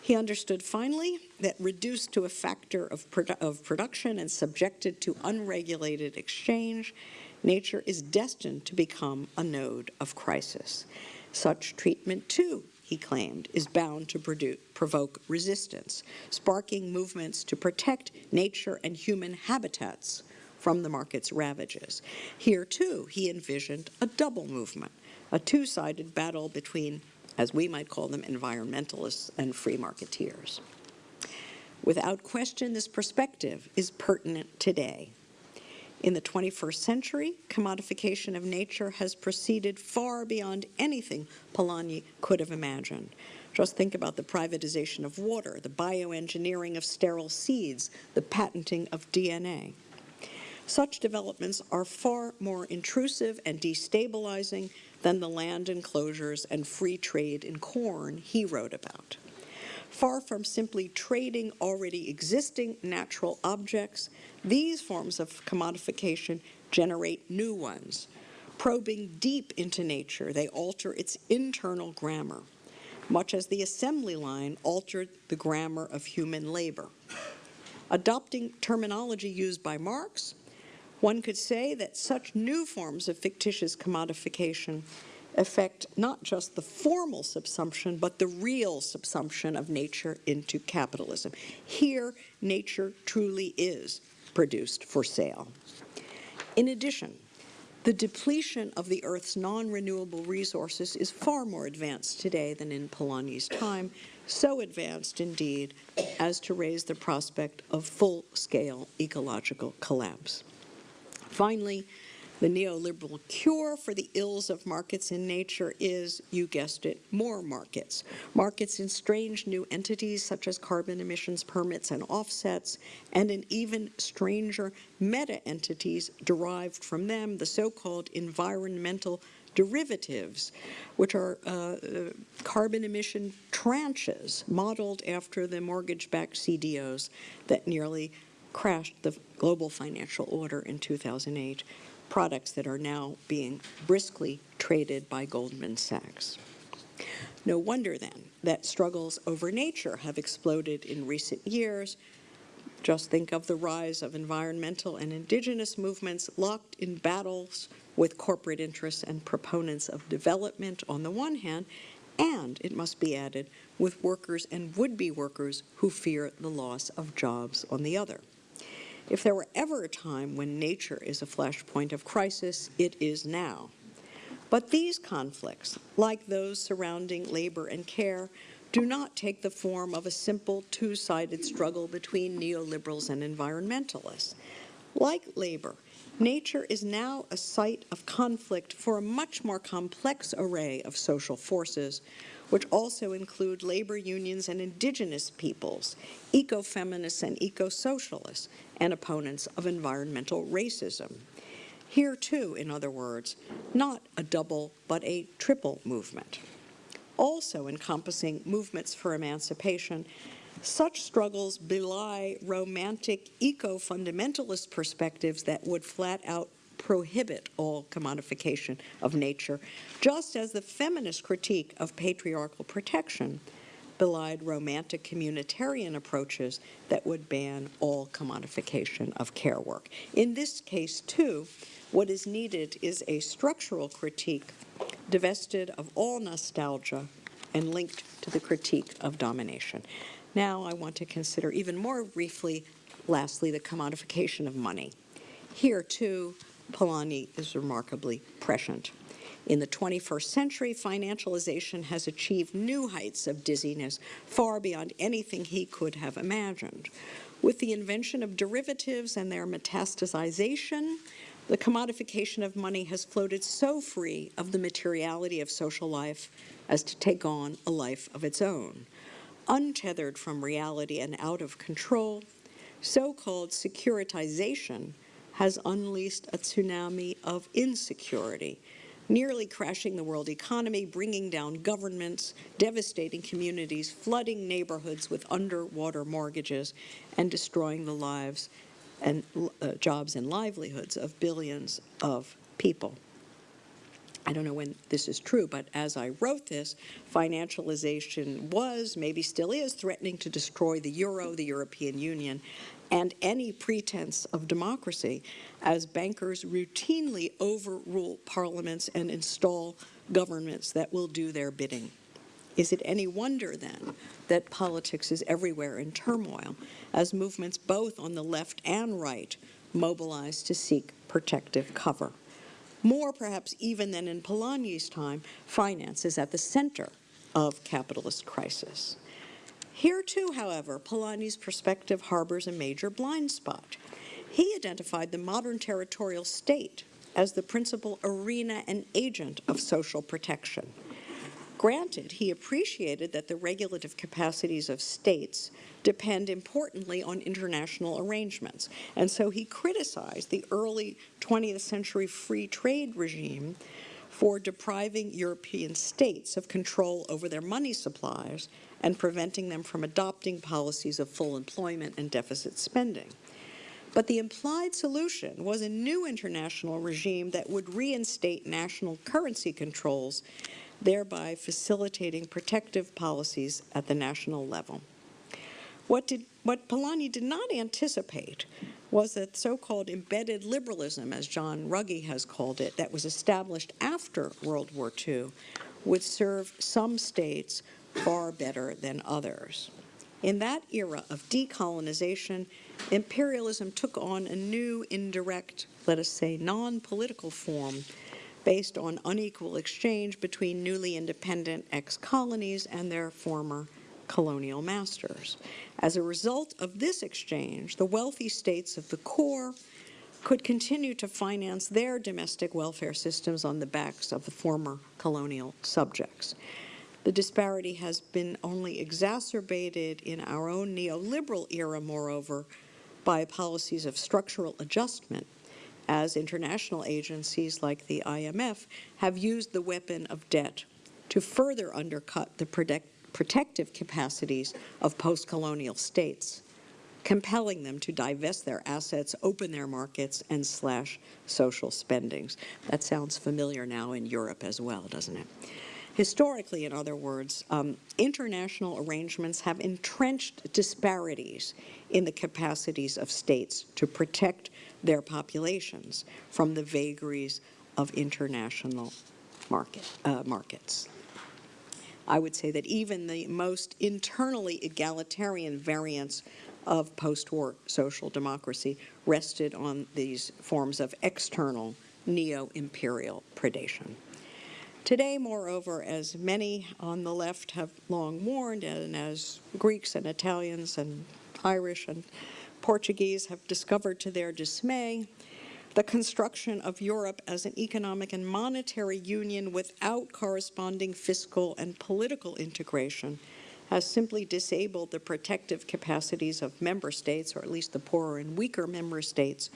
He understood finally that reduced to a factor of, produ of production and subjected to unregulated exchange, nature is destined to become a node of crisis. Such treatment, too, he claimed, is bound to provoke resistance, sparking movements to protect nature and human habitats from the market's ravages. Here, too, he envisioned a double movement, a two-sided battle between, as we might call them, environmentalists and free marketeers. Without question, this perspective is pertinent today. In the 21st century, commodification of nature has proceeded far beyond anything Polanyi could have imagined. Just think about the privatization of water, the bioengineering of sterile seeds, the patenting of DNA. Such developments are far more intrusive and destabilizing than the land enclosures and free trade in corn he wrote about. Far from simply trading already existing natural objects, these forms of commodification generate new ones. Probing deep into nature, they alter its internal grammar, much as the assembly line altered the grammar of human labor. Adopting terminology used by Marx, one could say that such new forms of fictitious commodification affect not just the formal subsumption, but the real subsumption of nature into capitalism. Here, nature truly is produced for sale. In addition, the depletion of the Earth's non-renewable resources is far more advanced today than in Polanyi's time, so advanced indeed as to raise the prospect of full-scale ecological collapse. Finally, the neoliberal cure for the ills of markets in nature is, you guessed it, more markets. Markets in strange new entities such as carbon emissions permits and offsets, and in even stranger meta-entities derived from them, the so-called environmental derivatives, which are uh, carbon emission tranches modeled after the mortgage-backed CDOs that nearly crashed the global financial order in 2008 products that are now being briskly traded by Goldman Sachs. No wonder then that struggles over nature have exploded in recent years. Just think of the rise of environmental and indigenous movements locked in battles with corporate interests and proponents of development on the one hand, and, it must be added, with workers and would-be workers who fear the loss of jobs on the other. If there were ever a time when nature is a flashpoint of crisis, it is now. But these conflicts, like those surrounding labor and care, do not take the form of a simple two-sided struggle between neoliberals and environmentalists. Like labor, nature is now a site of conflict for a much more complex array of social forces which also include labor unions and indigenous peoples, ecofeminists and eco-socialists, and opponents of environmental racism. Here too, in other words, not a double but a triple movement. Also encompassing movements for emancipation, such struggles belie romantic eco-fundamentalist perspectives that would flat out prohibit all commodification of nature, just as the feminist critique of patriarchal protection belied romantic communitarian approaches that would ban all commodification of care work. In this case, too, what is needed is a structural critique divested of all nostalgia and linked to the critique of domination. Now I want to consider even more briefly, lastly, the commodification of money. Here, too, Polanyi is remarkably prescient. In the 21st century, financialization has achieved new heights of dizziness far beyond anything he could have imagined. With the invention of derivatives and their metastasization, the commodification of money has floated so free of the materiality of social life as to take on a life of its own. Untethered from reality and out of control, so-called securitization has unleashed a tsunami of insecurity, nearly crashing the world economy, bringing down governments, devastating communities, flooding neighborhoods with underwater mortgages, and destroying the lives and uh, jobs and livelihoods of billions of people. I don't know when this is true, but as I wrote this, financialization was, maybe still is, threatening to destroy the euro, the European Union, and any pretense of democracy as bankers routinely overrule parliaments and install governments that will do their bidding. Is it any wonder, then, that politics is everywhere in turmoil, as movements both on the left and right mobilize to seek protective cover? More, perhaps, even than in Polanyi's time, finance is at the center of capitalist crisis. Here too, however, Polanyi's perspective harbors a major blind spot. He identified the modern territorial state as the principal arena and agent of social protection. Granted, he appreciated that the regulative capacities of states depend importantly on international arrangements, and so he criticized the early 20th century free trade regime for depriving European states of control over their money supplies and preventing them from adopting policies of full employment and deficit spending. But the implied solution was a new international regime that would reinstate national currency controls thereby facilitating protective policies at the national level. What, did, what Polanyi did not anticipate was that so-called embedded liberalism, as John Ruggie has called it, that was established after World War II, would serve some states far better than others. In that era of decolonization, imperialism took on a new indirect, let us say, non-political form based on unequal exchange between newly independent ex-colonies and their former colonial masters. As a result of this exchange, the wealthy states of the core could continue to finance their domestic welfare systems on the backs of the former colonial subjects. The disparity has been only exacerbated in our own neoliberal era, moreover, by policies of structural adjustment as international agencies like the IMF have used the weapon of debt to further undercut the protect protective capacities of post-colonial states, compelling them to divest their assets, open their markets, and slash social spendings. That sounds familiar now in Europe as well, doesn't it? Historically, in other words, um, international arrangements have entrenched disparities in the capacities of states to protect their populations from the vagaries of international market, uh, markets. I would say that even the most internally egalitarian variants of post-war social democracy rested on these forms of external neo-imperial predation. Today, moreover, as many on the left have long warned, and as Greeks and Italians and Irish and Portuguese have discovered to their dismay, the construction of Europe as an economic and monetary union without corresponding fiscal and political integration has simply disabled the protective capacities of member states, or at least the poorer and weaker member states,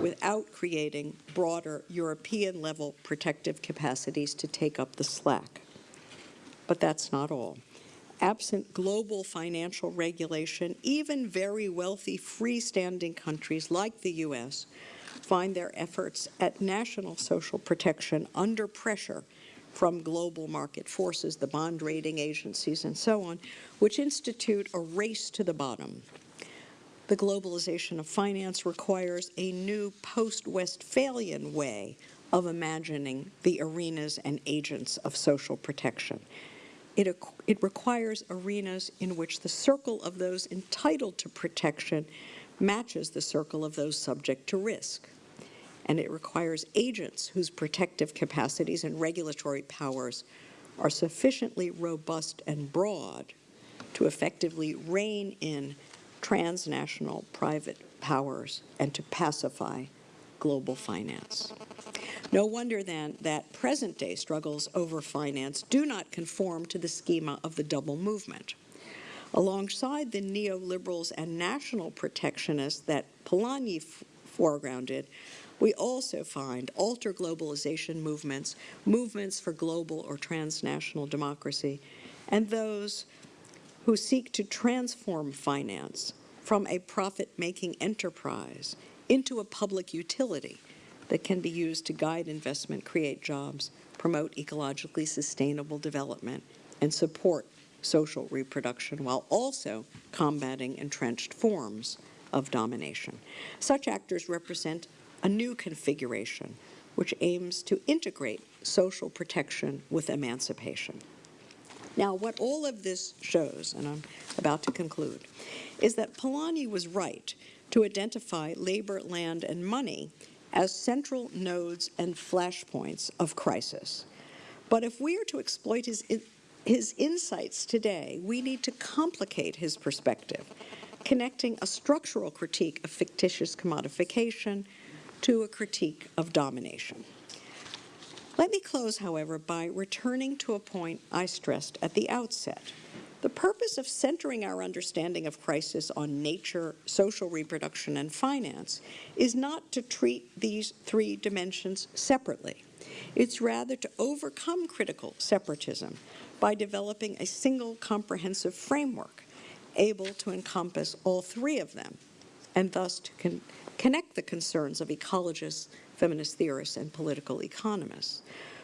without creating broader European-level protective capacities to take up the slack. But that's not all. Absent global financial regulation, even very wealthy freestanding countries like the U.S. find their efforts at national social protection under pressure from global market forces, the bond rating agencies and so on, which institute a race to the bottom the globalization of finance requires a new post-Westphalian way of imagining the arenas and agents of social protection. It, it requires arenas in which the circle of those entitled to protection matches the circle of those subject to risk. And it requires agents whose protective capacities and regulatory powers are sufficiently robust and broad to effectively rein in transnational private powers and to pacify global finance. No wonder then that present-day struggles over finance do not conform to the schema of the double movement. Alongside the neoliberals and national protectionists that Polanyi foregrounded, we also find alter globalization movements, movements for global or transnational democracy, and those who seek to transform finance from a profit-making enterprise into a public utility that can be used to guide investment, create jobs, promote ecologically sustainable development, and support social reproduction while also combating entrenched forms of domination. Such actors represent a new configuration which aims to integrate social protection with emancipation. Now, what all of this shows, and I'm about to conclude, is that Polanyi was right to identify labor, land, and money as central nodes and flashpoints of crisis. But if we are to exploit his, his insights today, we need to complicate his perspective, connecting a structural critique of fictitious commodification to a critique of domination. Let me close, however, by returning to a point I stressed at the outset. The purpose of centering our understanding of crisis on nature, social reproduction, and finance is not to treat these three dimensions separately. It's rather to overcome critical separatism by developing a single comprehensive framework able to encompass all three of them and thus to con connect the concerns of ecologists, feminist theorists, and political economists.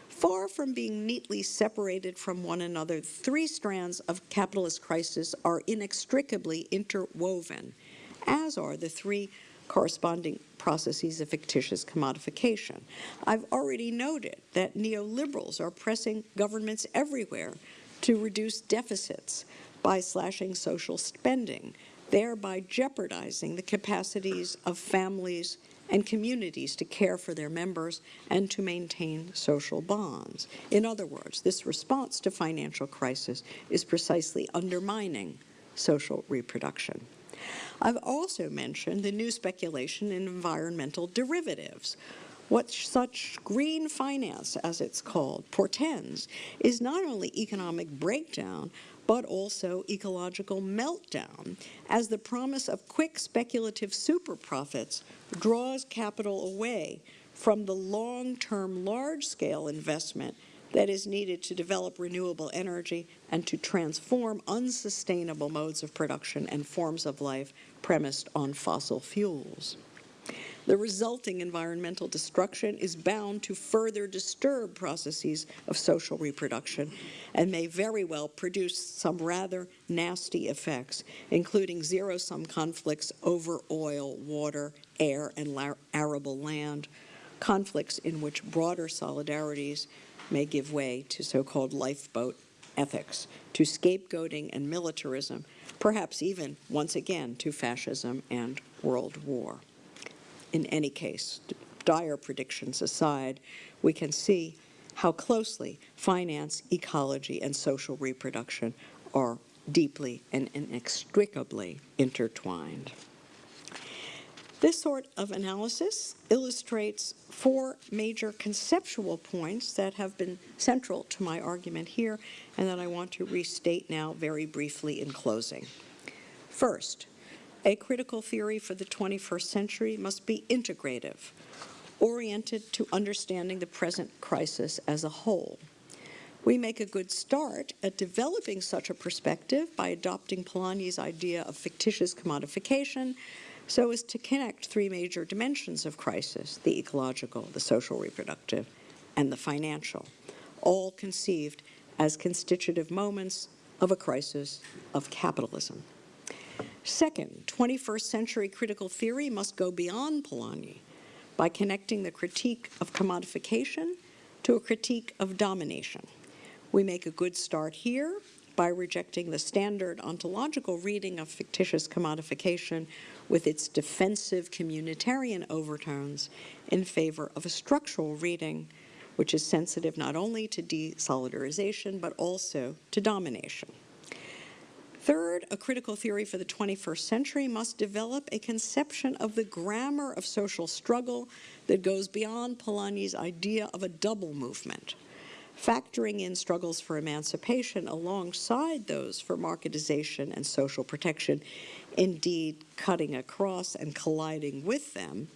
Far from being neatly separated from one another, three strands of capitalist crisis are inextricably interwoven, as are the three corresponding processes of fictitious commodification. I've already noted that neoliberals are pressing governments everywhere to reduce deficits by slashing social spending, thereby jeopardizing the capacities of families and communities to care for their members and to maintain social bonds. In other words, this response to financial crisis is precisely undermining social reproduction. I've also mentioned the new speculation in environmental derivatives. What such green finance, as it's called, portends is not only economic breakdown, but also ecological meltdown, as the promise of quick speculative super profits draws capital away from the long-term large-scale investment that is needed to develop renewable energy and to transform unsustainable modes of production and forms of life premised on fossil fuels. The resulting environmental destruction is bound to further disturb processes of social reproduction and may very well produce some rather nasty effects, including zero-sum conflicts over oil, water, air, and arable land, conflicts in which broader solidarities may give way to so-called lifeboat ethics, to scapegoating and militarism, perhaps even, once again, to fascism and world war in any case, dire predictions aside, we can see how closely finance, ecology, and social reproduction are deeply and inextricably intertwined. This sort of analysis illustrates four major conceptual points that have been central to my argument here and that I want to restate now very briefly in closing. First, a critical theory for the 21st century must be integrative, oriented to understanding the present crisis as a whole. We make a good start at developing such a perspective by adopting Polanyi's idea of fictitious commodification so as to connect three major dimensions of crisis, the ecological, the social reproductive, and the financial, all conceived as constitutive moments of a crisis of capitalism. Second, 21st century critical theory must go beyond Polanyi by connecting the critique of commodification to a critique of domination. We make a good start here by rejecting the standard ontological reading of fictitious commodification with its defensive communitarian overtones in favor of a structural reading which is sensitive not only to desolidarization but also to domination. Third, a critical theory for the 21st century must develop a conception of the grammar of social struggle that goes beyond Polanyi's idea of a double movement, factoring in struggles for emancipation alongside those for marketization and social protection, indeed cutting across and colliding with them,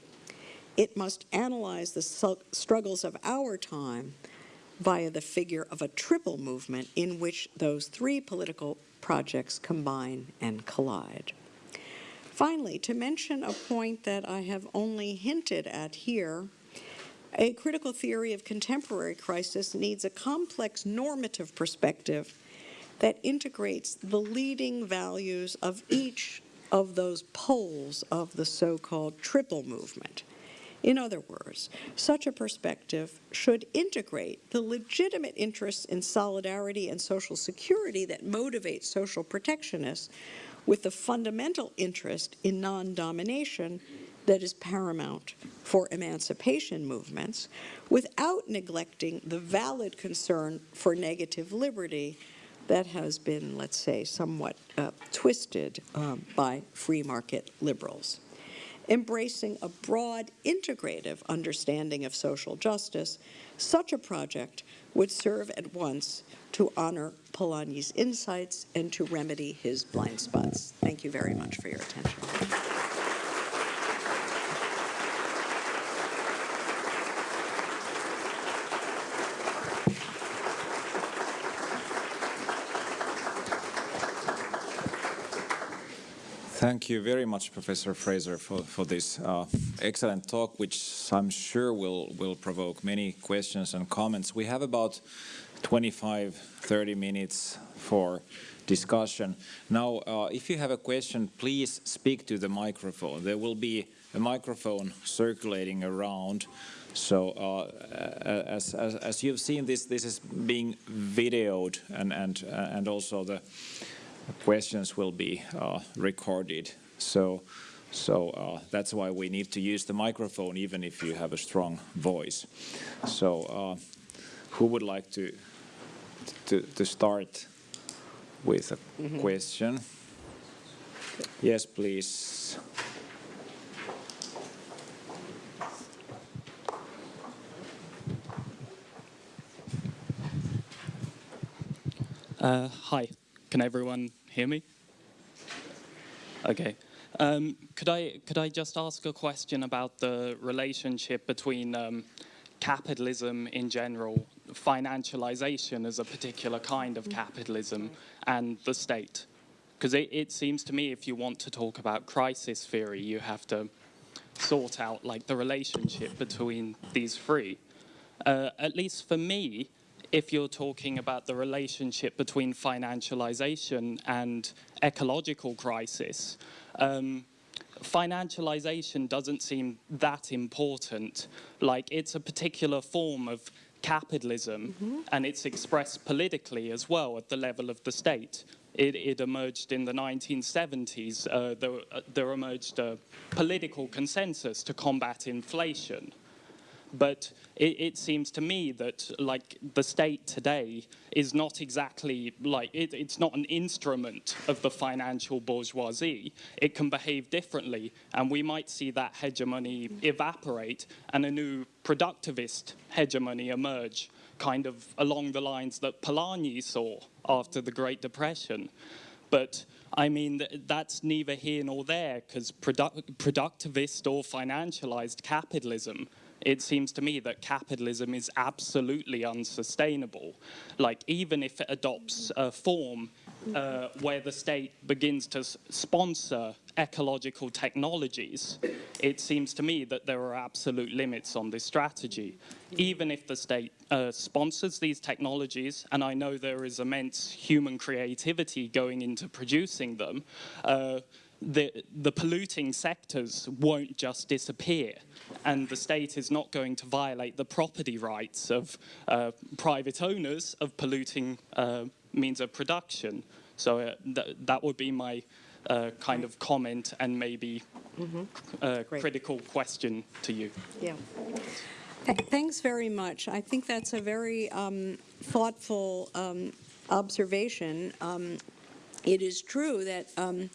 it must analyze the struggles of our time via the figure of a triple movement in which those three political projects combine and collide. Finally, to mention a point that I have only hinted at here, a critical theory of contemporary crisis needs a complex normative perspective that integrates the leading values of each of those poles of the so-called triple movement. In other words, such a perspective should integrate the legitimate interests in solidarity and social security that motivate social protectionists with the fundamental interest in non-domination that is paramount for emancipation movements without neglecting the valid concern for negative liberty that has been, let's say, somewhat uh, twisted um, by free market liberals. Embracing a broad, integrative understanding of social justice, such a project would serve at once to honor Polanyi's insights and to remedy his blind spots. Thank you very much for your attention. Thank you very much, Professor Fraser, for, for this uh, excellent talk, which I'm sure will, will provoke many questions and comments. We have about 25, 30 minutes for discussion. Now, uh, if you have a question, please speak to the microphone. There will be a microphone circulating around. So uh, as, as, as, you've seen, this, this is being videoed and, and, and also the questions will be uh, recorded. So, so uh, that's why we need to use the microphone even if you have a strong voice. So uh, who would like to, to, to start with a mm -hmm. question? Yes, please. Uh, hi, can everyone hear me? Okay. Um, could I could I just ask a question about the relationship between um, capitalism in general, financialization as a particular kind of capitalism, and the state? Because it, it seems to me if you want to talk about crisis theory, you have to sort out like the relationship between these three. Uh, at least for me, if you're talking about the relationship between financialization and ecological crisis, um, financialization doesn't seem that important. Like it's a particular form of capitalism mm -hmm. and it's expressed politically as well at the level of the state. It, it emerged in the 1970s. Uh, there, uh, there emerged a political consensus to combat inflation. But it, it, seems to me that like the state today is not exactly like, it, it's not an instrument of the financial bourgeoisie. It can behave differently and we might see that hegemony evaporate and a new productivist hegemony emerge kind of along the lines that Polanyi saw after the Great Depression. But I mean, that's neither here nor there because produ productivist or financialized capitalism it seems to me that capitalism is absolutely unsustainable. Like, even if it adopts a form uh, where the state begins to sponsor ecological technologies, it seems to me that there are absolute limits on this strategy. Even if the state uh, sponsors these technologies, and I know there is immense human creativity going into producing them, uh, the, the polluting sectors won't just disappear and the state is not going to violate the property rights of uh, private owners of polluting uh, means of production. So uh, th that would be my uh, kind of comment and maybe mm -hmm. critical question to you. Yeah. Th thanks very much. I think that's a very um, thoughtful um, observation. Um, it is true that um,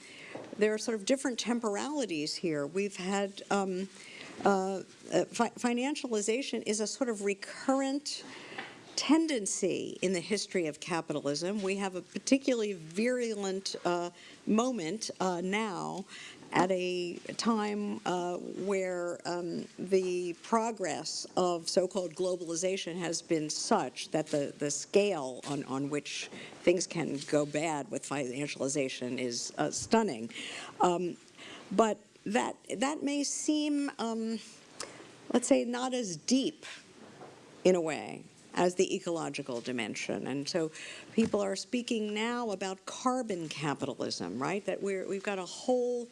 there are sort of different temporalities here. We've had um, uh, uh, fi financialization is a sort of recurrent tendency in the history of capitalism. We have a particularly virulent uh, moment uh, now at a time uh, where um, the progress of so-called globalization has been such that the, the scale on, on which things can go bad with financialization is uh, stunning. Um, but that, that may seem, um, let's say, not as deep in a way as the ecological dimension. And so people are speaking now about carbon capitalism, right? That we're, we've got a whole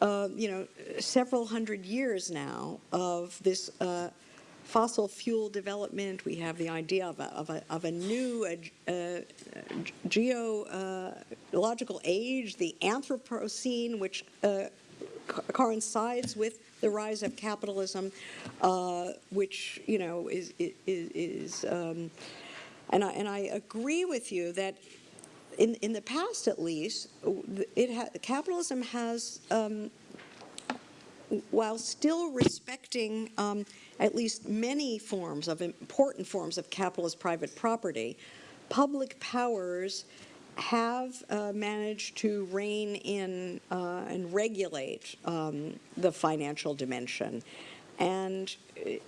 uh, you know, several hundred years now of this uh, fossil fuel development. We have the idea of a, of a, of a new uh, uh geological age, the Anthropocene, which uh, co coincides with the rise of capitalism, which, you know, is, is, is um, and, I, and I agree with you that in, in the past at least, it ha capitalism has um, while still respecting um, at least many forms of important forms of capitalist private property, public powers have uh, managed to rein in uh, and regulate um, the financial dimension. And i-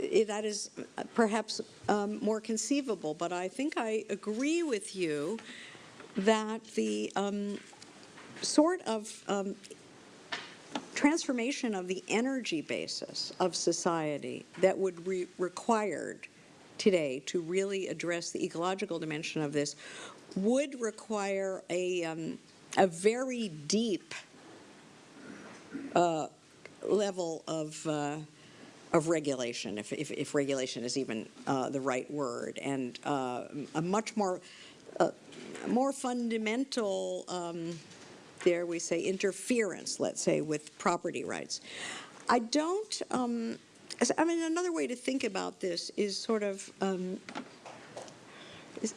i- that is perhaps um, more conceivable, but I think I agree with you that the um, sort of um, transformation of the energy basis of society that would be required today to really address the ecological dimension of this would require a, um, a very deep uh, level of, uh, of regulation, if, if, if regulation is even uh, the right word, and uh, a much more, more fundamental um, there we say interference, let's say, with property rights. I don't, um, I mean, another way to think about this is sort of, um, is,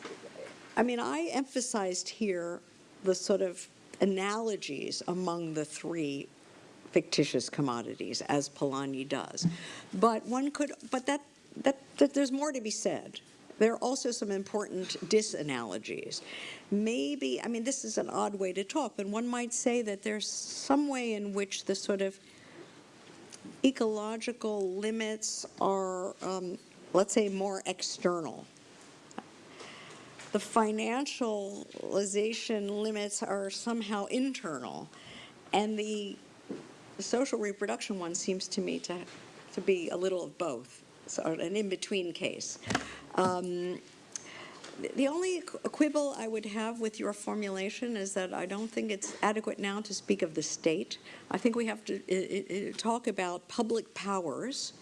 I mean, I emphasized here the sort of analogies among the three fictitious commodities, as Polanyi does. But one could, but that, that, that there's more to be said. There are also some important disanalogies. Maybe, I mean, this is an odd way to talk, but one might say that there's some way in which the sort of ecological limits are, um, let's say, more external. The financialization limits are somehow internal, and the social reproduction one seems to me to, to be a little of both, so an in-between case. Um, the- only quibble I would have with your formulation is that I don't think it's adequate now to speak of the state. I think we have to talk about public powers,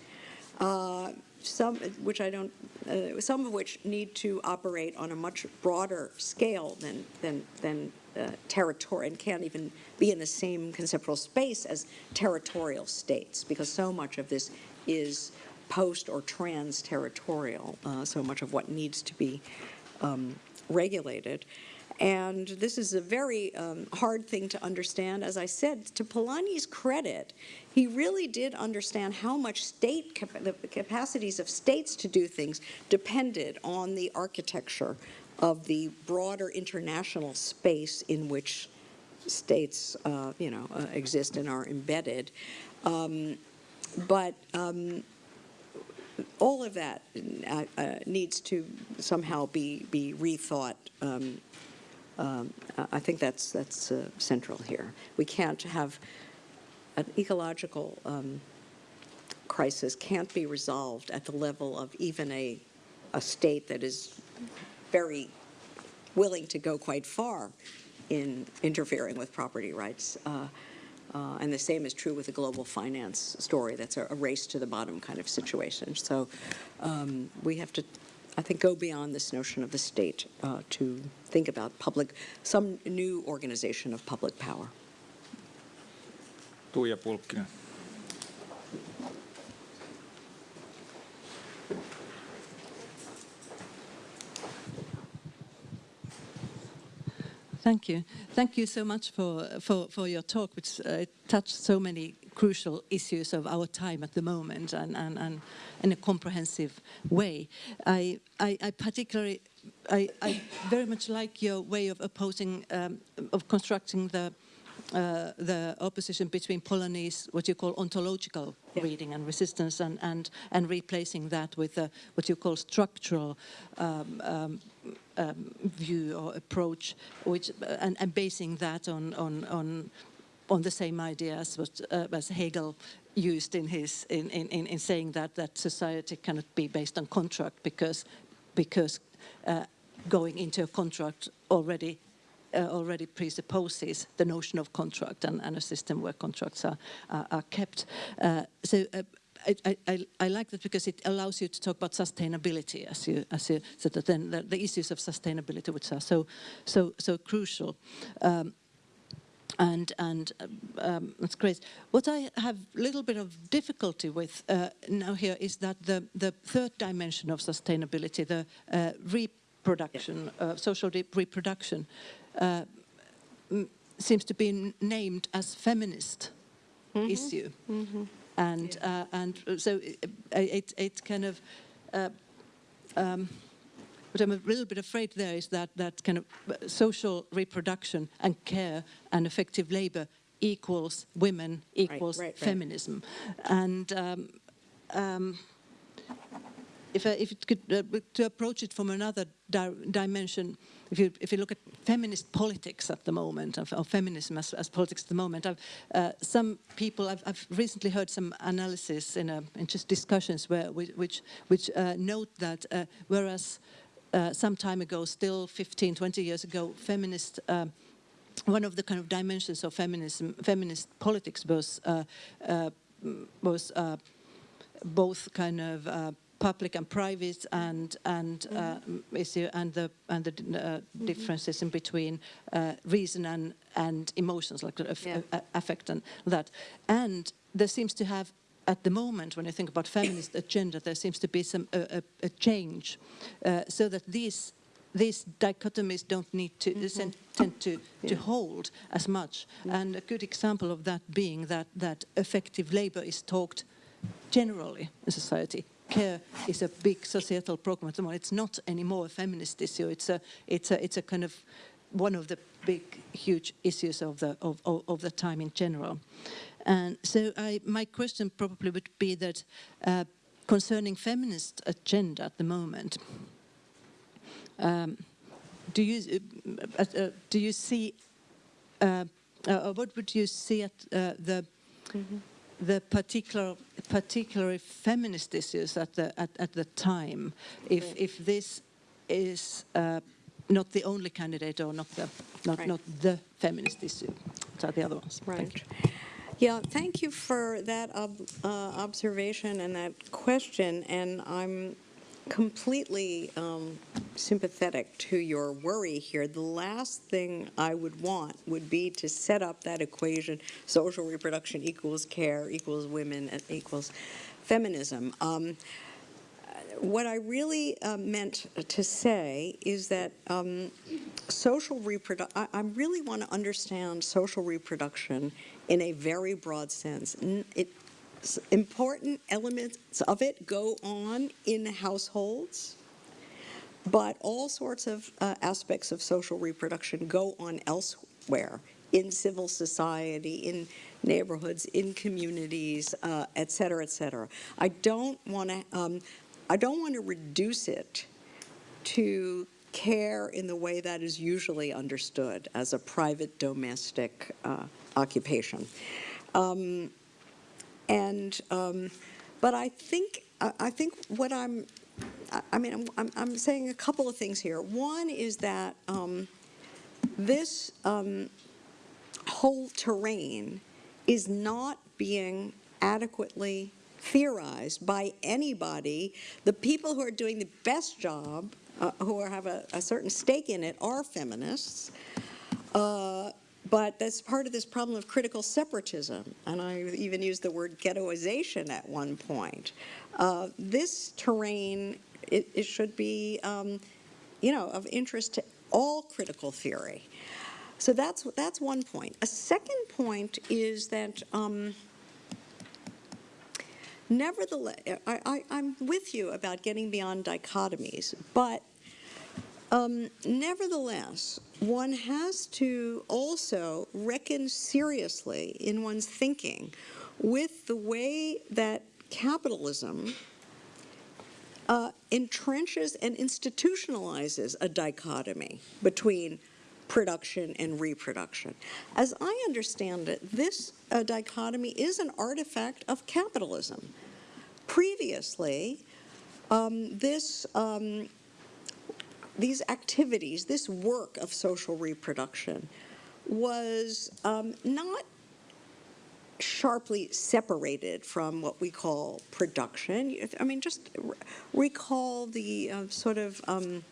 uh, some, which I don't, uh, some of which need to operate on a much broader scale than, than, than uh, territory, and can't even be in the same conceptual space as territorial states, because so much of this is post or trans-territorial, uh, so much of what needs to be um, regulated. And this is a very um, hard thing to understand. As I said, to Polanyi's credit, he really did understand how much state, cap- the capacities of states to do things depended on the architecture of the broader international space in which states, uh, you know, uh, exist and are embedded. Um, but um, all of that uh, uh, needs to somehow be be rethought. Um, um, I think that's that's uh, central here. We can't have an ecological um, crisis can't be resolved at the level of even a a state that is very willing to go quite far in interfering with property rights. Uh, and the same is true with the global finance story. That's a, a race to the bottom kind of situation. So um, we have to, I think, go beyond this notion of the state uh, to think about public, some new organization of public power. Tuija Pulkkinen. Thank you. Thank you so much for, for, for your talk, which uh, touched so many crucial issues of our time at the moment and, and, and in a comprehensive way. I, I, I particularly, I, I very much like your way of opposing, um, of constructing the uh, the opposition between Polanyi's, what you call ontological Yeah. reading and resistance, and, and, and replacing that with uh, what you call structural um, um, um, view or approach, which, uh, and, and basing that on, on, on, on the same idea as, what, uh, as Hegel used in, his, in, in, in in saying that, that society cannot be based on contract because, because uh, going into a contract already uh, already presupposes the notion of contract and, and a system where contracts are, are, are kept. Uh, so uh, I, I, I like that because it allows you to talk about sustainability, as you, as you said, that then the, the issues of sustainability, which are so, so, so crucial. Um, and and um, that's great. What I have a little bit of difficulty with uh, now here is that the the third dimension of sustainability, the uh, reproduction, uh, social reproduction, uh, seems to be named as feminist issue. And, uh, and so it, it, it kind of, uh, um, what I'm a little bit afraid there is that, that kind of uh, social reproduction and care and effective labor equals women equals right, right. feminism. And um, um, if, I, if it could, uh, to approach it from another di dimension, if you, if you look at feminist politics at the moment, of feminism as, as politics at the moment, uh, some people, I've, I've recently heard some analysis in, a, in just discussions where, which, which uh, note that uh, whereas uh, some time ago, still 15, 20 years ago, feminist one of the kind of dimensions of feminism, feminist politics was uh, uh, was uh, both kind of uh, public and private, and and uh, issue and the and the uh, differences in between uh, reason and and emotions, like Yeah. affect and that. And there seems to have. At the moment, when I think about feminist agenda, there seems to be some a, a, a change, uh, so that these these dichotomies don't need to sen- tend to, to hold as much. And a good example of that being that, that effective labor is talked generally in society. Care is a big societal problem at the moment. It's not anymore a feminist issue. It's a, it's a, it's a kind of one of the big, huge issues of the, of, of, of the time in general. And so I, my question probably would be that uh, concerning feminist agenda at the moment, um, do you uh, uh, do you see uh, uh, what would you see at uh, the the particular particularly feminist issues at the at, at the time if if this is uh, not the only candidate or not the not Right. not the feminist issue are the other ones Thank Right. you. Yeah, thank you for that ob- uh, observation and that question, and I'm completely um, sympathetic to your worry here. The last thing I would want would be to set up that equation, social reproduction equals care equals women and equals feminism. Um, what I really uh, meant to say is that um, social reproduction, I, I really want to understand social reproduction in a very broad sense. N- It, important elements of it go on in households, but all sorts of uh, aspects of social reproduction go on elsewhere in civil society, in neighborhoods, in communities, uh, et cetera, et cetera. I don't want to. Um, I don't want to reduce it to care in the way that is usually understood as a private domestic uh, occupation. Um, and um, but I think I, think what I'm I, mean I'm, I'm, I'm saying a couple of things here. One is that um, this um, whole terrain is not being adequately theorized by anybody. The people who are doing the best job, uh, who are, have a, a certain stake in it, are feminists. Uh, but that's part of this problem of critical separatism, and I even used the word ghettoization at one point. Uh, this terrain, it, it should be, um, you know, of interest to all critical theory. So that's that's one point. A second point is that. Um, Nevertheless, I, I'm with you about getting beyond dichotomies, but um, nevertheless, one has to also reckon seriously in one's thinking with the way that capitalism uh, entrenches and institutionalizes a dichotomy between production and reproduction. As I understand it, this uh, dichotomy is an artifact of capitalism. Previously, um, this um, these activities, this work of social reproduction, was um, not sharply separated from what we call production. I mean, just recall the uh, sort of um,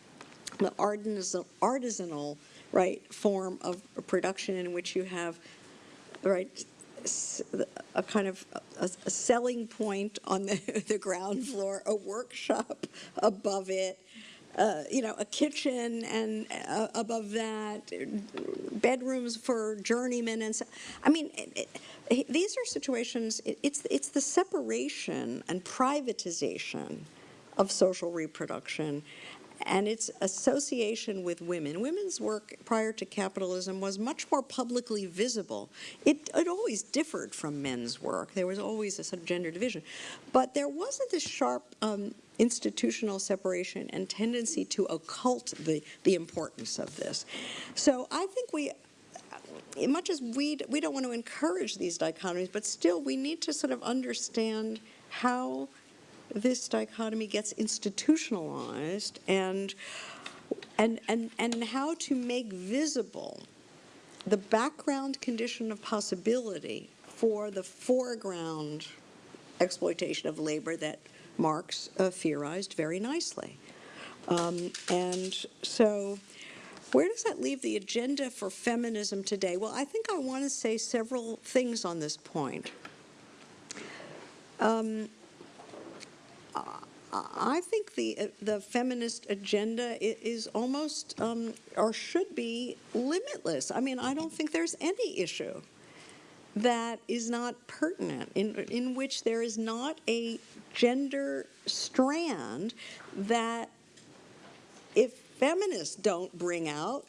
the artisan, artisanal right form of production in which you have right a kind of a, a selling point on the, the ground floor, a workshop above it, uh, you know, a kitchen and uh, above that, bedrooms for journeymen and so, I mean, it, it, these are situations, it, it's, it's the separation and privatization of social reproduction and its association with women. Women's work prior to capitalism was much more publicly visible. It, it always differed from men's work. There was always a sort of gender division. But there wasn't this sharp um, institutional separation and tendency to occult the, the importance of this. So I think we, uh, much as we, we don't want to encourage these dichotomies, but still we need to sort of understand how this dichotomy gets institutionalized and, and, and, and how to make visible the background condition of possibility for the foreground exploitation of labor that Marx uh, theorized very nicely. Um, and so where does that leave the agenda for feminism today? Well, I think I want to say several things on this point. Um, I think the the feminist agenda is almost um, or should be limitless. I mean, I don't think there's any issue that is not pertinent in in which there is not a gender strand that if feminists don't bring out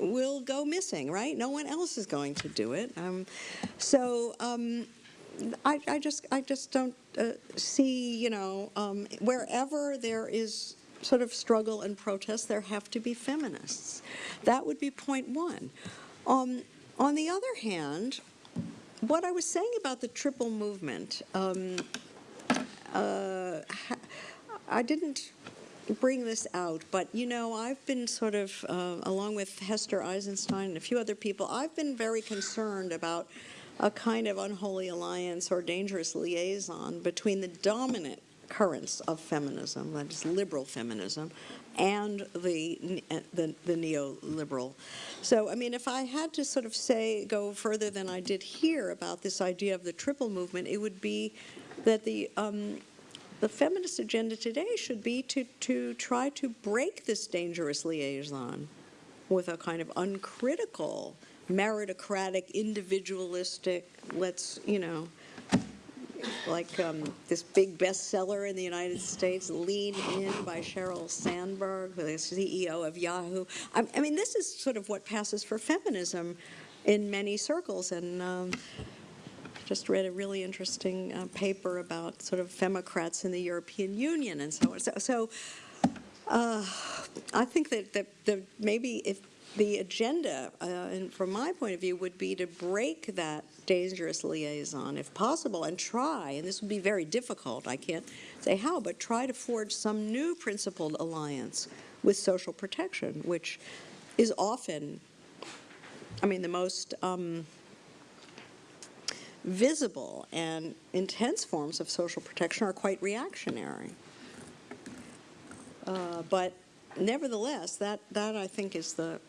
will go missing, right? No one else is going to do it. Um, so um, I, I, just I just don't uh, see, you know, um, wherever there is sort of struggle and protest, there have to be feminists. That would be point one. Um, on the other hand, what I was saying about the triple movement, um, uh, I didn't bring this out, but you know, I've been sort of, uh, along with Hester Eisenstein and a few other people, I've been very concerned about a kind of unholy alliance or dangerous liaison between the dominant currents of feminism, that is liberal feminism, and the, the, the neoliberal. So, I mean, if I had to sort of say, go further than I did here about this idea of the triple movement, it would be that the, um, the feminist agenda today should be to, to try to break this dangerous liaison with a kind of uncritical meritocratic, individualistic, let's, you know, like um, this big bestseller in the United States, Lean In by Sheryl Sandberg, the CEO of Yahoo. I, I, mean, this is sort of what passes for feminism in many circles. And um, just read a really interesting uh, paper about sort of femocrats in the European Union and so on. So, so uh, I think that, that, that maybe if the agenda, uh, and from my point of view, would be to break that dangerous liaison, if possible, and try, and this would be very difficult, I can't say how, but try to forge some new principled alliance with social protection, which is often, I mean, the most um, visible and intense forms of social protection are quite reactionary. Uh, but nevertheless, that, that I think is the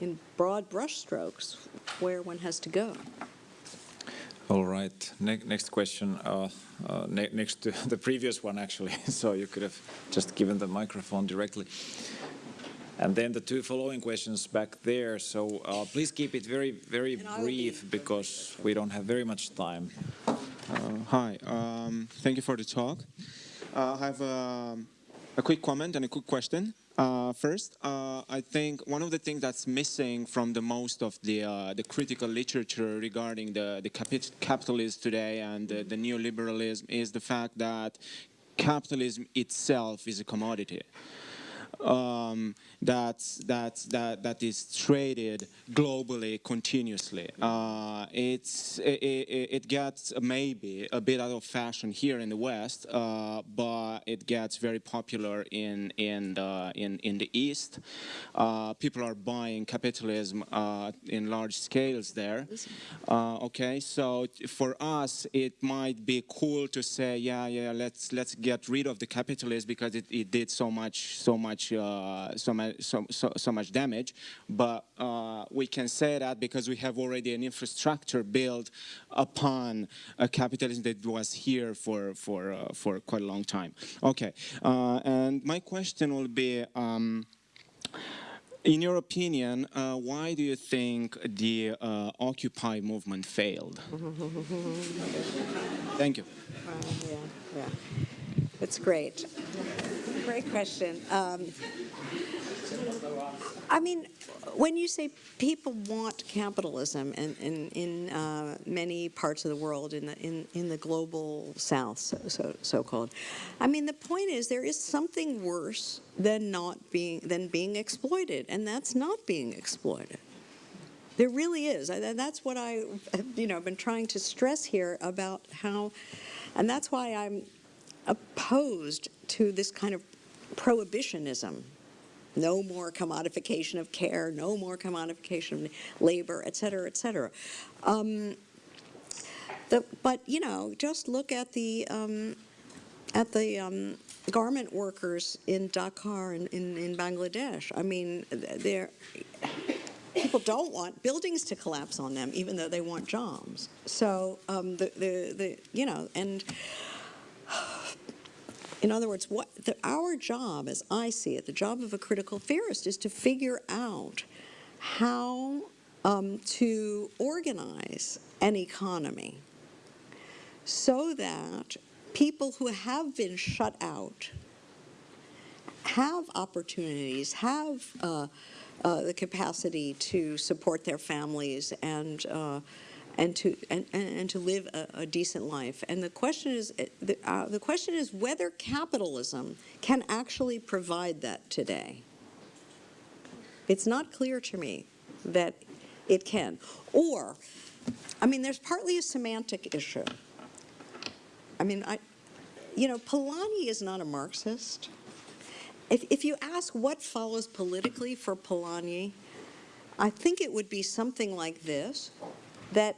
in broad brushstrokes where one has to go. All right. Ne next question, uh, uh, ne next to the previous one, actually. so you could have just given the microphone directly. And then the two following questions back there. So uh, please keep it very, very brief because we don't have very much time. Uh, hi. Um, thank you for the talk. Uh, I have um, a quick comment and a quick question. Uh, first, uh, I think one of the things that's missing from the most of the uh, the critical literature regarding the the capitalism today and the, the neoliberalism is the fact that capitalism itself is a commodity um, that's, that's, that, that is traded globally continuously. Uh, it's, it, it, gets maybe a bit out of fashion here in the West, uh, but it gets very popular in, in, the, in, in the East. Uh, people are buying capitalism uh, in large scales there. Uh, okay, so for us, it might be cool to say, yeah, yeah, let's, let's get rid of the capitalism because it, it did so much, so much much uh, so, much so, so, so much damage. But uh, we can say that because we have already an infrastructure built upon a capitalism that was here for for uh, for quite a long time. Okay, uh, and my question will be. Um, in your opinion, uh, why do you think the uh, Occupy movement failed? Thank you. Yeah, yeah. That's great. Great question. Um, I mean, when you say people want capitalism in, in, in uh, many parts of the world, in the, in, in the global south, so, so, so-called, I mean, the point is there is something worse than not being, than being exploited, and that's not being exploited. There really is. I- That's what I, you know, been trying to stress here about how, and that's why I'm opposed to this kind of prohibitionism. No more commodification of care, no more commodification of labor, et cetera, et cetera. Um, the, but, you know, just look at the, um, at the um, garment workers in Dhaka and in, in Bangladesh. I mean, they're, people don't want buildings to collapse on them, even though they want jobs. So um, the, the, the, you know, and in other words, what the, our job, as I see it, the job of a critical theorist is to figure out how um, to organize an economy so that people who have been shut out have opportunities, have uh, uh, the capacity to support their families and uh, and to and, and to live a, a decent life. And the question is uh, the, uh, the question is whether capitalism can actually provide that today. It's not clear to me that it can. Or, I mean, there's partly a semantic issue. I mean, I, you know, Polanyi is not a Marxist. If, if you ask what follows politically for Polanyi, I think it would be something like this, that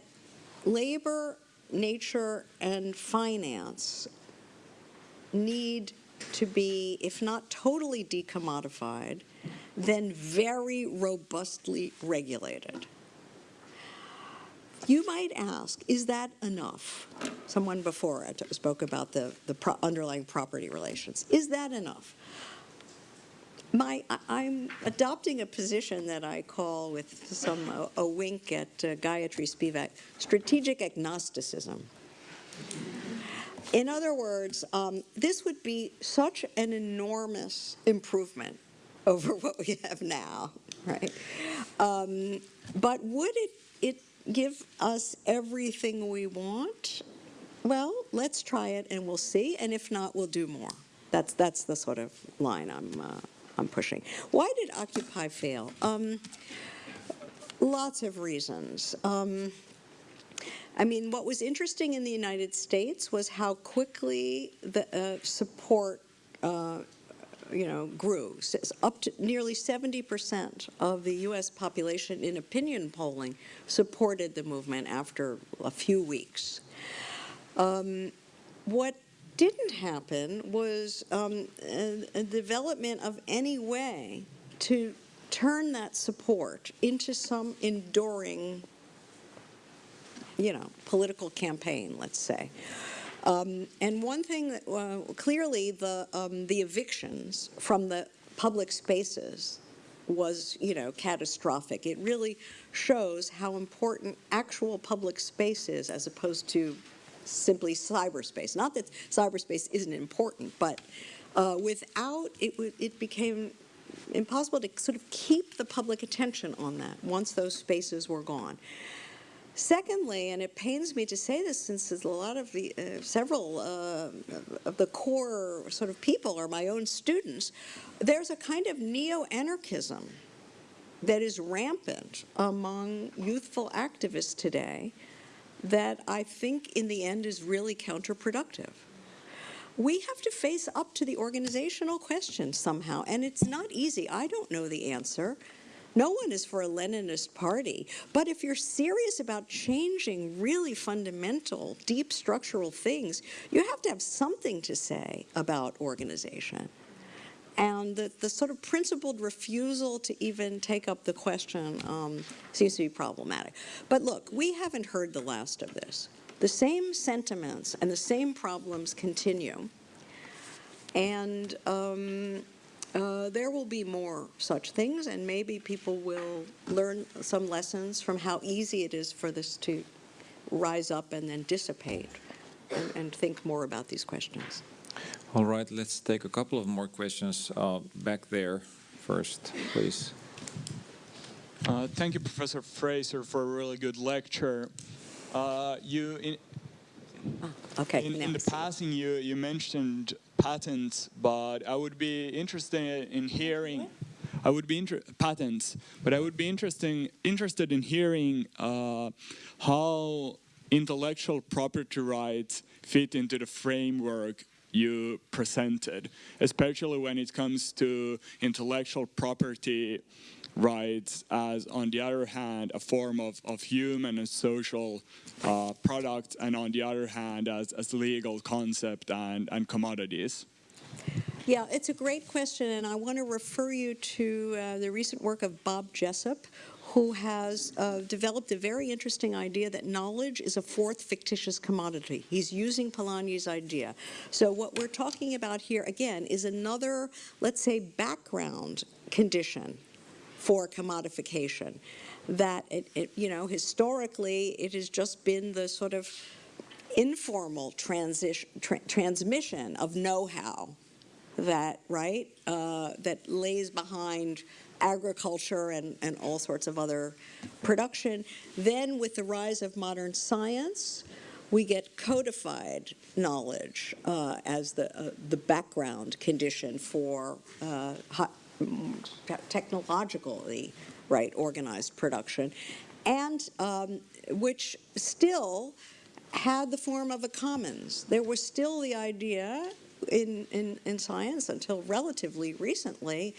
labor, nature, and finance need to be, if not totally decommodified, then very robustly regulated. You might ask, is that enough? Someone before I spoke about the, the pro underlying property relations. Is that enough? My, I'm adopting a position that I call, with some a, a wink at uh, Gayatri Spivak, strategic agnosticism. In other words, um, this would be such an enormous improvement over what we have now, right? Um, but would it, it give us everything we want? Well, let's try it and we'll see, and if not, we'll do more. That's that's the sort of line I'm uh, I'm pushing. Why did Occupy fail? Um, lots of reasons. Um, I mean, what was interesting in the United States was how quickly the uh, support, uh, you know, grew. S- Up to nearly 70% of the U.S. population in opinion polling supported the movement after a few weeks. Um, what didn't happen was um, a, a development of any way to turn that support into some enduring you know, political campaign, let's say. Um, and one thing that uh, clearly the um, the evictions from the public spaces was, you know, catastrophic. It really shows how important actual public space is as opposed to simply cyberspace. Not that cyberspace isn't important, but uh, without it, it became impossible to sort of keep the public attention on that once those spaces were gone. Secondly, and it pains me to say this since a lot of the, uh, several uh, of the core sort of people are my own students, there's a kind of neo-anarchism that is rampant among youthful activists today that I think in the end is really counterproductive. We have to face up to the organizational question somehow, and it's not easy. I don't know the answer. No one is for a Leninist party. But if you're serious about changing really fundamental, deep structural things, you have to have something to say about organization. And the, the sort of principled refusal to even take up the question um, seems to be problematic. But look, we haven't heard the last of this. The same sentiments and the same problems continue. And um, uh, there will be more such things, and maybe people will learn some lessons from how easy it is for this to rise up and then dissipate and, and think more about these questions. All right, let's take a couple of more questions uh, back there first, please. Uh, thank you, Professor Fraser, for a really good lecture. Uh, you, in, Okay, in, in the next. passing, you, you mentioned patents, but I would be interested in hearing. I would be inter- patents, but I would be interesting interested in hearing uh, how intellectual property rights fit into the framework you presented, especially when it comes to intellectual property rights as, on the other hand, a form of, of human and social uh, products, and on the other hand, as, as legal concept and, and commodities. Yeah, it's a great question, and I want to refer you to uh, the recent work of Bob Jessop, who has uh, developed a very interesting idea that knowledge is a fourth fictitious commodity. He's using Polanyi's idea. So what we're talking about here, again, is another, let's say, background condition for commodification. That, it, it, you know, historically, it has just been the sort of informal transition, tra- transmission of know-how that, right, uh, that lays behind agriculture and, and all sorts of other production. Then with the rise of modern science, we get codified knowledge uh, as the, uh, the background condition for uh, mm, te- technologically right organized production, and um, which still had the form of a commons. There was still the idea in, in, in science until relatively recently,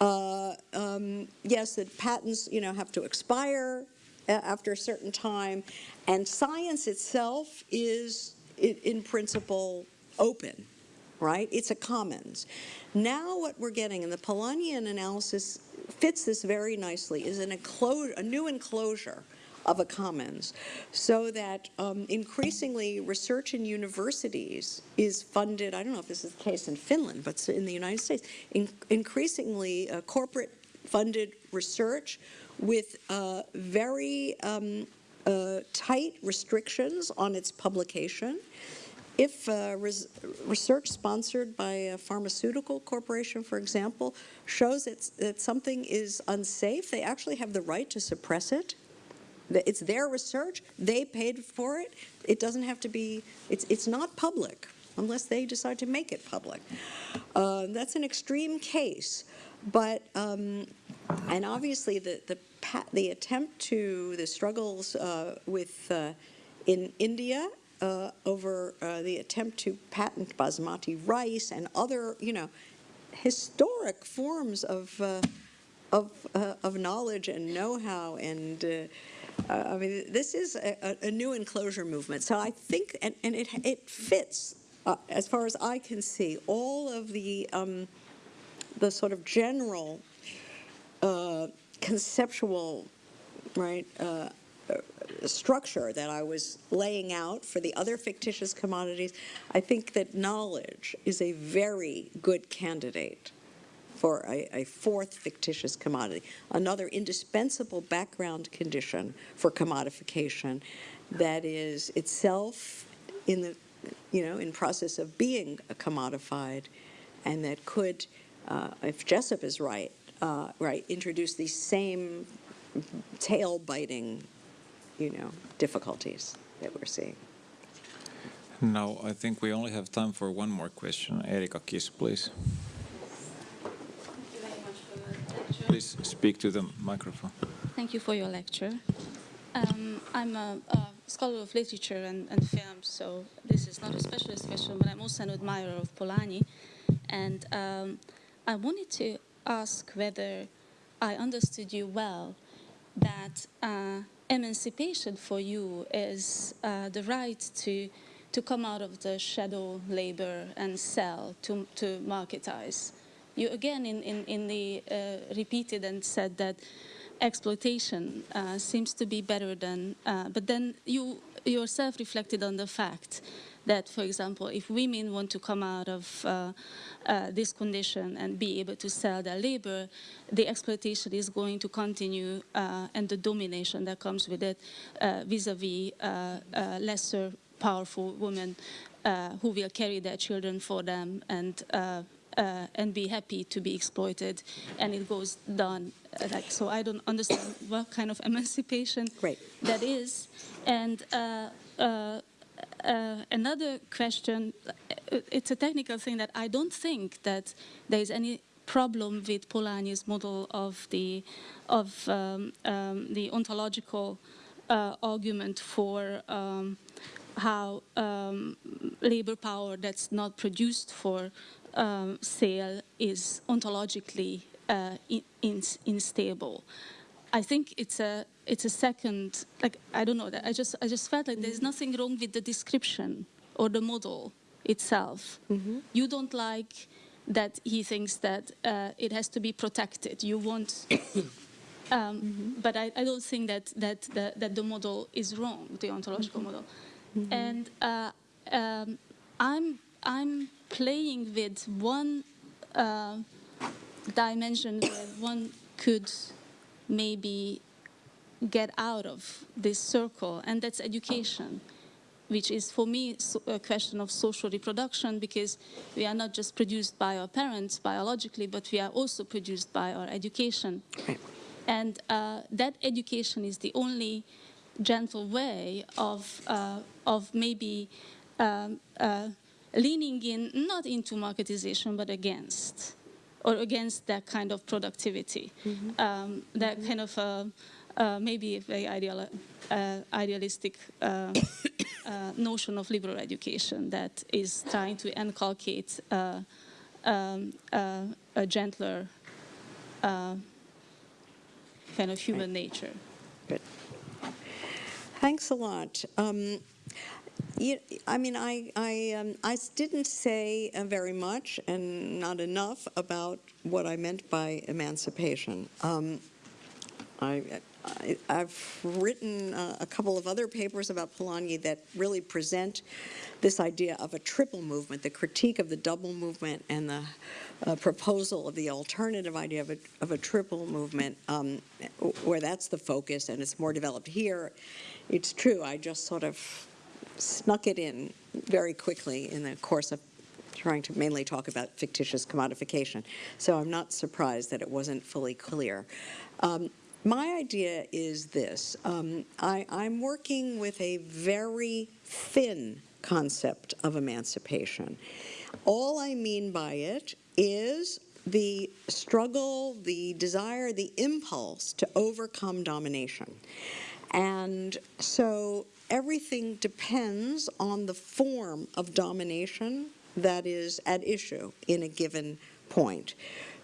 uh, um, yes, that patents, you know, have to expire after a certain time, and science itself is, in principle, open, right? It's a commons. Now what we're getting, and the Polanyian analysis fits this very nicely, is an enclosure, a new enclosure of a commons, so that um, increasingly research in universities is funded. I don't know if this is the case in Finland, but in the United States, in, increasingly uh, corporate funded research with uh, very um, uh, tight restrictions on its publication. If uh, res- research sponsored by a pharmaceutical corporation, for example, shows that, that something is unsafe, they actually have the right to suppress it. It's their research, they paid for it. It doesn't have to be, it's, it's not public unless they decide to make it public. Uh, that's an extreme case, but, um, and obviously the, the, the attempt to, the struggles uh, with, uh, in India uh, over uh, the attempt to patent basmati rice and other, you know, historic forms of, uh, of, of knowledge and know-how and uh, I mean, this is a, a- a new enclosure movement. So I think, and, and it, it fits, uh, as far as I can see, all of the, um, the sort of general uh, conceptual, right, uh, uh, structure that I was laying out for the other fictitious commodities. I think that knowledge is a very good candidate for a, a fourth fictitious commodity, another indispensable background condition for commodification that is itself in the, you know, in process of being commodified, and that could, uh, if Jessop is right, uh, right, introduce these same tail-biting, you know, difficulties that we're seeing. Now, I think we only have time for one more question. Erika Kiss, please. Thank you very much for your lecture. Please speak to the microphone. Thank you for your lecture. Um, I'm a, a scholar of literature and, and film, so this is not a specialist question, but I'm also an admirer of Polanyi. And um, I wanted to ask whether I understood you well that uh, emancipation for you is uh, the right to, to come out of the shadow labor and sell, to, to marketize you again in, in, in the uh, repeated and said that exploitation uh, seems to be better than, uh, but then you yourself reflected on the fact that, for example, if women want to come out of uh, uh, this condition and be able to sell their labor, the exploitation is going to continue uh, and the domination that comes with it uh, vis-a-vis uh, lesser powerful women who will carry their children for them and uh, and be happy to be exploited, and it goes down uh, like so. I don't understand what kind of emancipation Great. that is, and. Uh, uh, uh, another question, it's a technical thing that I don't think that there is any problem with Polanyi's model of the, of um, um, the ontological uh, argument for um, how um, labor power that's not produced for um, sale is ontologically uh, in, in, unstable. I think it's a it's a second like I don't know that I just I just felt like there's nothing wrong with the description or the model itself. You don't like that he thinks that uh, it has to be protected. You want. Um, But I, I don't think that, that, the, that the model is wrong, the ontological model. And uh, um, I'm, I'm playing with one uh, dimension where one could maybe get out of this circle, and that's education, which is for me a question of social reproduction because we are not just produced by our parents biologically, but we are also produced by our education. And uh, that education is the only gentle way of, uh, of maybe um, uh, leaning in, not into marketization, but against, or against that kind of productivity, um, that kind of uh, uh, maybe a very ideal, uh, idealistic uh, uh, notion of liberal education that is trying to inculcate uh, um, uh, a gentler uh, kind of human nature. Good. Thanks a lot. Um, you, I mean, I, I, um, I didn't say uh, very much and not enough about what I meant by emancipation. Um, I, I, I've written uh, a couple of other papers about Polanyi that really present this idea of a triple movement, the critique of the double movement and the uh, proposal of the alternative idea of a, of a triple movement, um, where that's the focus and it's more developed here. It's true, I just sort of snuck it in very quickly in the course of trying to mainly talk about fictitious commodification. So I'm not surprised that it wasn't fully clear. Um, my idea is this. Um, I, I'm working with a very thin concept of emancipation. All I mean by it is the struggle, the desire, the impulse to overcome domination. And so everything depends on the form of domination that is at issue in a given point.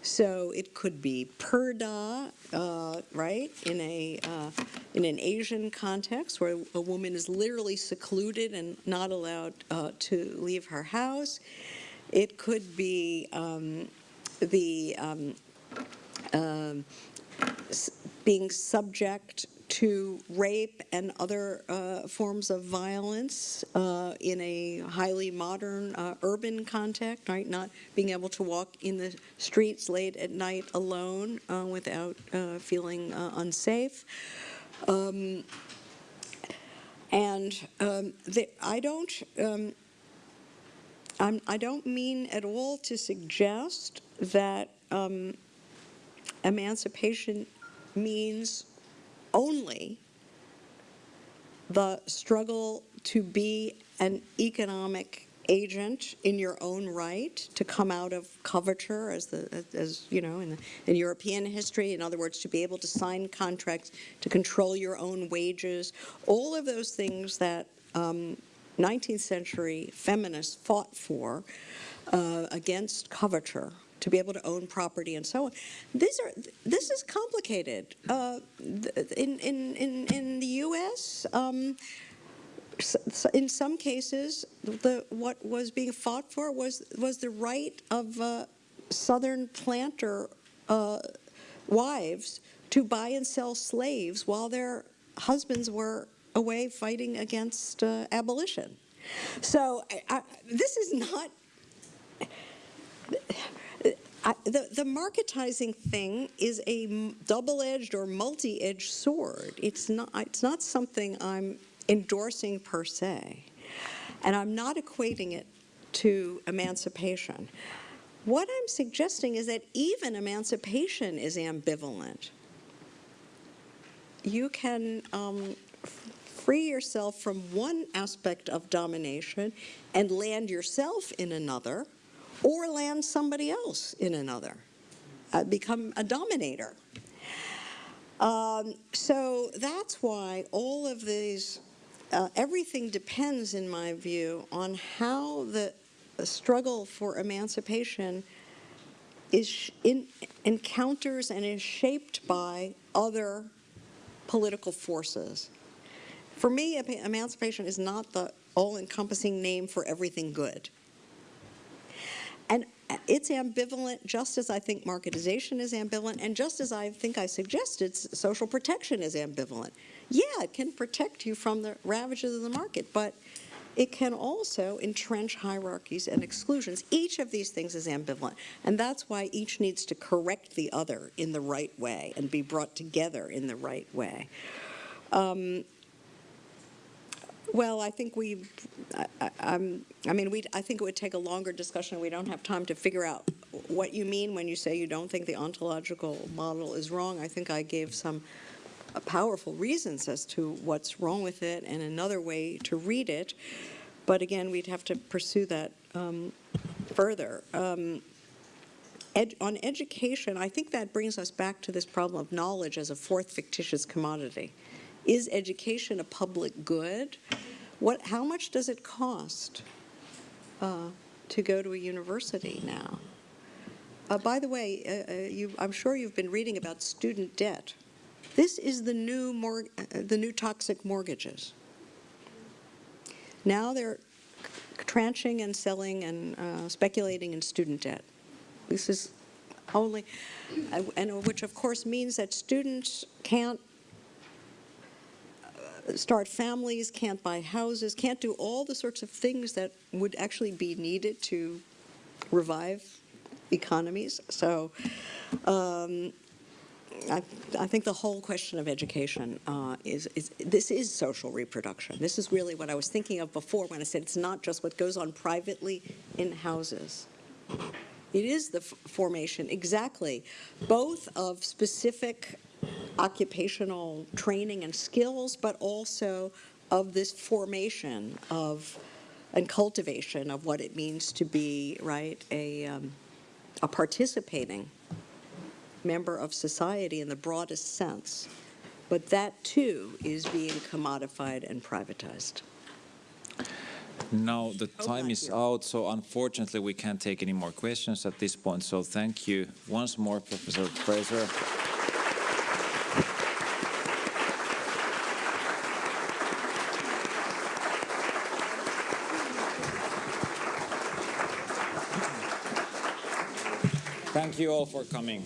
So it could be purdah, uh, right, in a uh, in an Asian context where a woman is literally secluded and not allowed uh, to leave her house. It could be um, the um, um, being subject to rape and other uh, forms of violence uh, in a highly modern uh, urban context, right? Not being able to walk in the streets late at night alone uh, without uh, feeling uh, unsafe. Um, and um, the, I don't. Um, I'm, I don't mean at all to suggest that um, emancipation means only the struggle to be an economic agent in your own right, to come out of coverture, as the as you know in, the, in European history. In other words, to be able to sign contracts, to control your own wages, all of those things that. Um, 19th century feminists fought for uh, against coverture to be able to own property and so on. These are this is complicated. Uh, in, in in in the U.S. Um, in some cases, the what was being fought for was was the right of uh, Southern planter uh, wives to buy and sell slaves while their husbands were away fighting against uh, abolition. So I, I, this is not. The, the marketizing thing is a double-edged or multi-edged sword. It's not, it's not something I'm endorsing per se. And I'm not equating it to emancipation. What I'm suggesting is that even emancipation is ambivalent. You can um, free yourself from one aspect of domination and land yourself in another, or land somebody else in another, uh, become a dominator. Um, so that's why all of these, uh, everything depends, in my view, on how the struggle for emancipation is in, encounters and is shaped by other political forces. For me, emancipation is not the all-encompassing name for everything good. And it's ambivalent, just as I think marketization is ambivalent, and just as I think I suggested, social protection is ambivalent. Yeah, it can protect you from the ravages of the market, but it can also entrench hierarchies and exclusions. Each of these things is ambivalent, and that's why each needs to correct the other in the right way and be brought together in the right way. Um, well, I think we, I, I, I'm- mean, we, I think it would take a longer discussion. We don't have time to figure out what you mean when you say you don't think the ontological model is wrong. I think I gave some uh, powerful reasons as to what's wrong with it and another way to read it. But again, we'd have to pursue that um, further. Um, ed, on education, I think that brings us back to this problem of knowledge as a fourth fictitious commodity. Is education a public good? What, how much does it cost uh, to go to a university now? Uh, by the way, uh, uh, you, I'm sure you've been reading about student debt. This is the new, mor- uh, the new toxic mortgages. Now they're tranching and selling and uh, speculating in student debt. This is only, and which of course means that students can't start families, can't buy houses, can't do all the sorts of things that would actually be needed to revive economies. So um, I, I think the whole question of education uh, is, is, this is social reproduction. This is really what I was thinking of before when I said it's not just what goes on privately in houses. It is the formation, exactly, both of specific occupational training and skills, but also of this formation of and cultivation of what it means to be, right, a, um, a participating member of society in the broadest sense. But that too is being commodified and privatized. Now the time is out, so unfortunately we can't take any more questions at this point. So thank you once more, Professor Fraser. Thank you all for coming.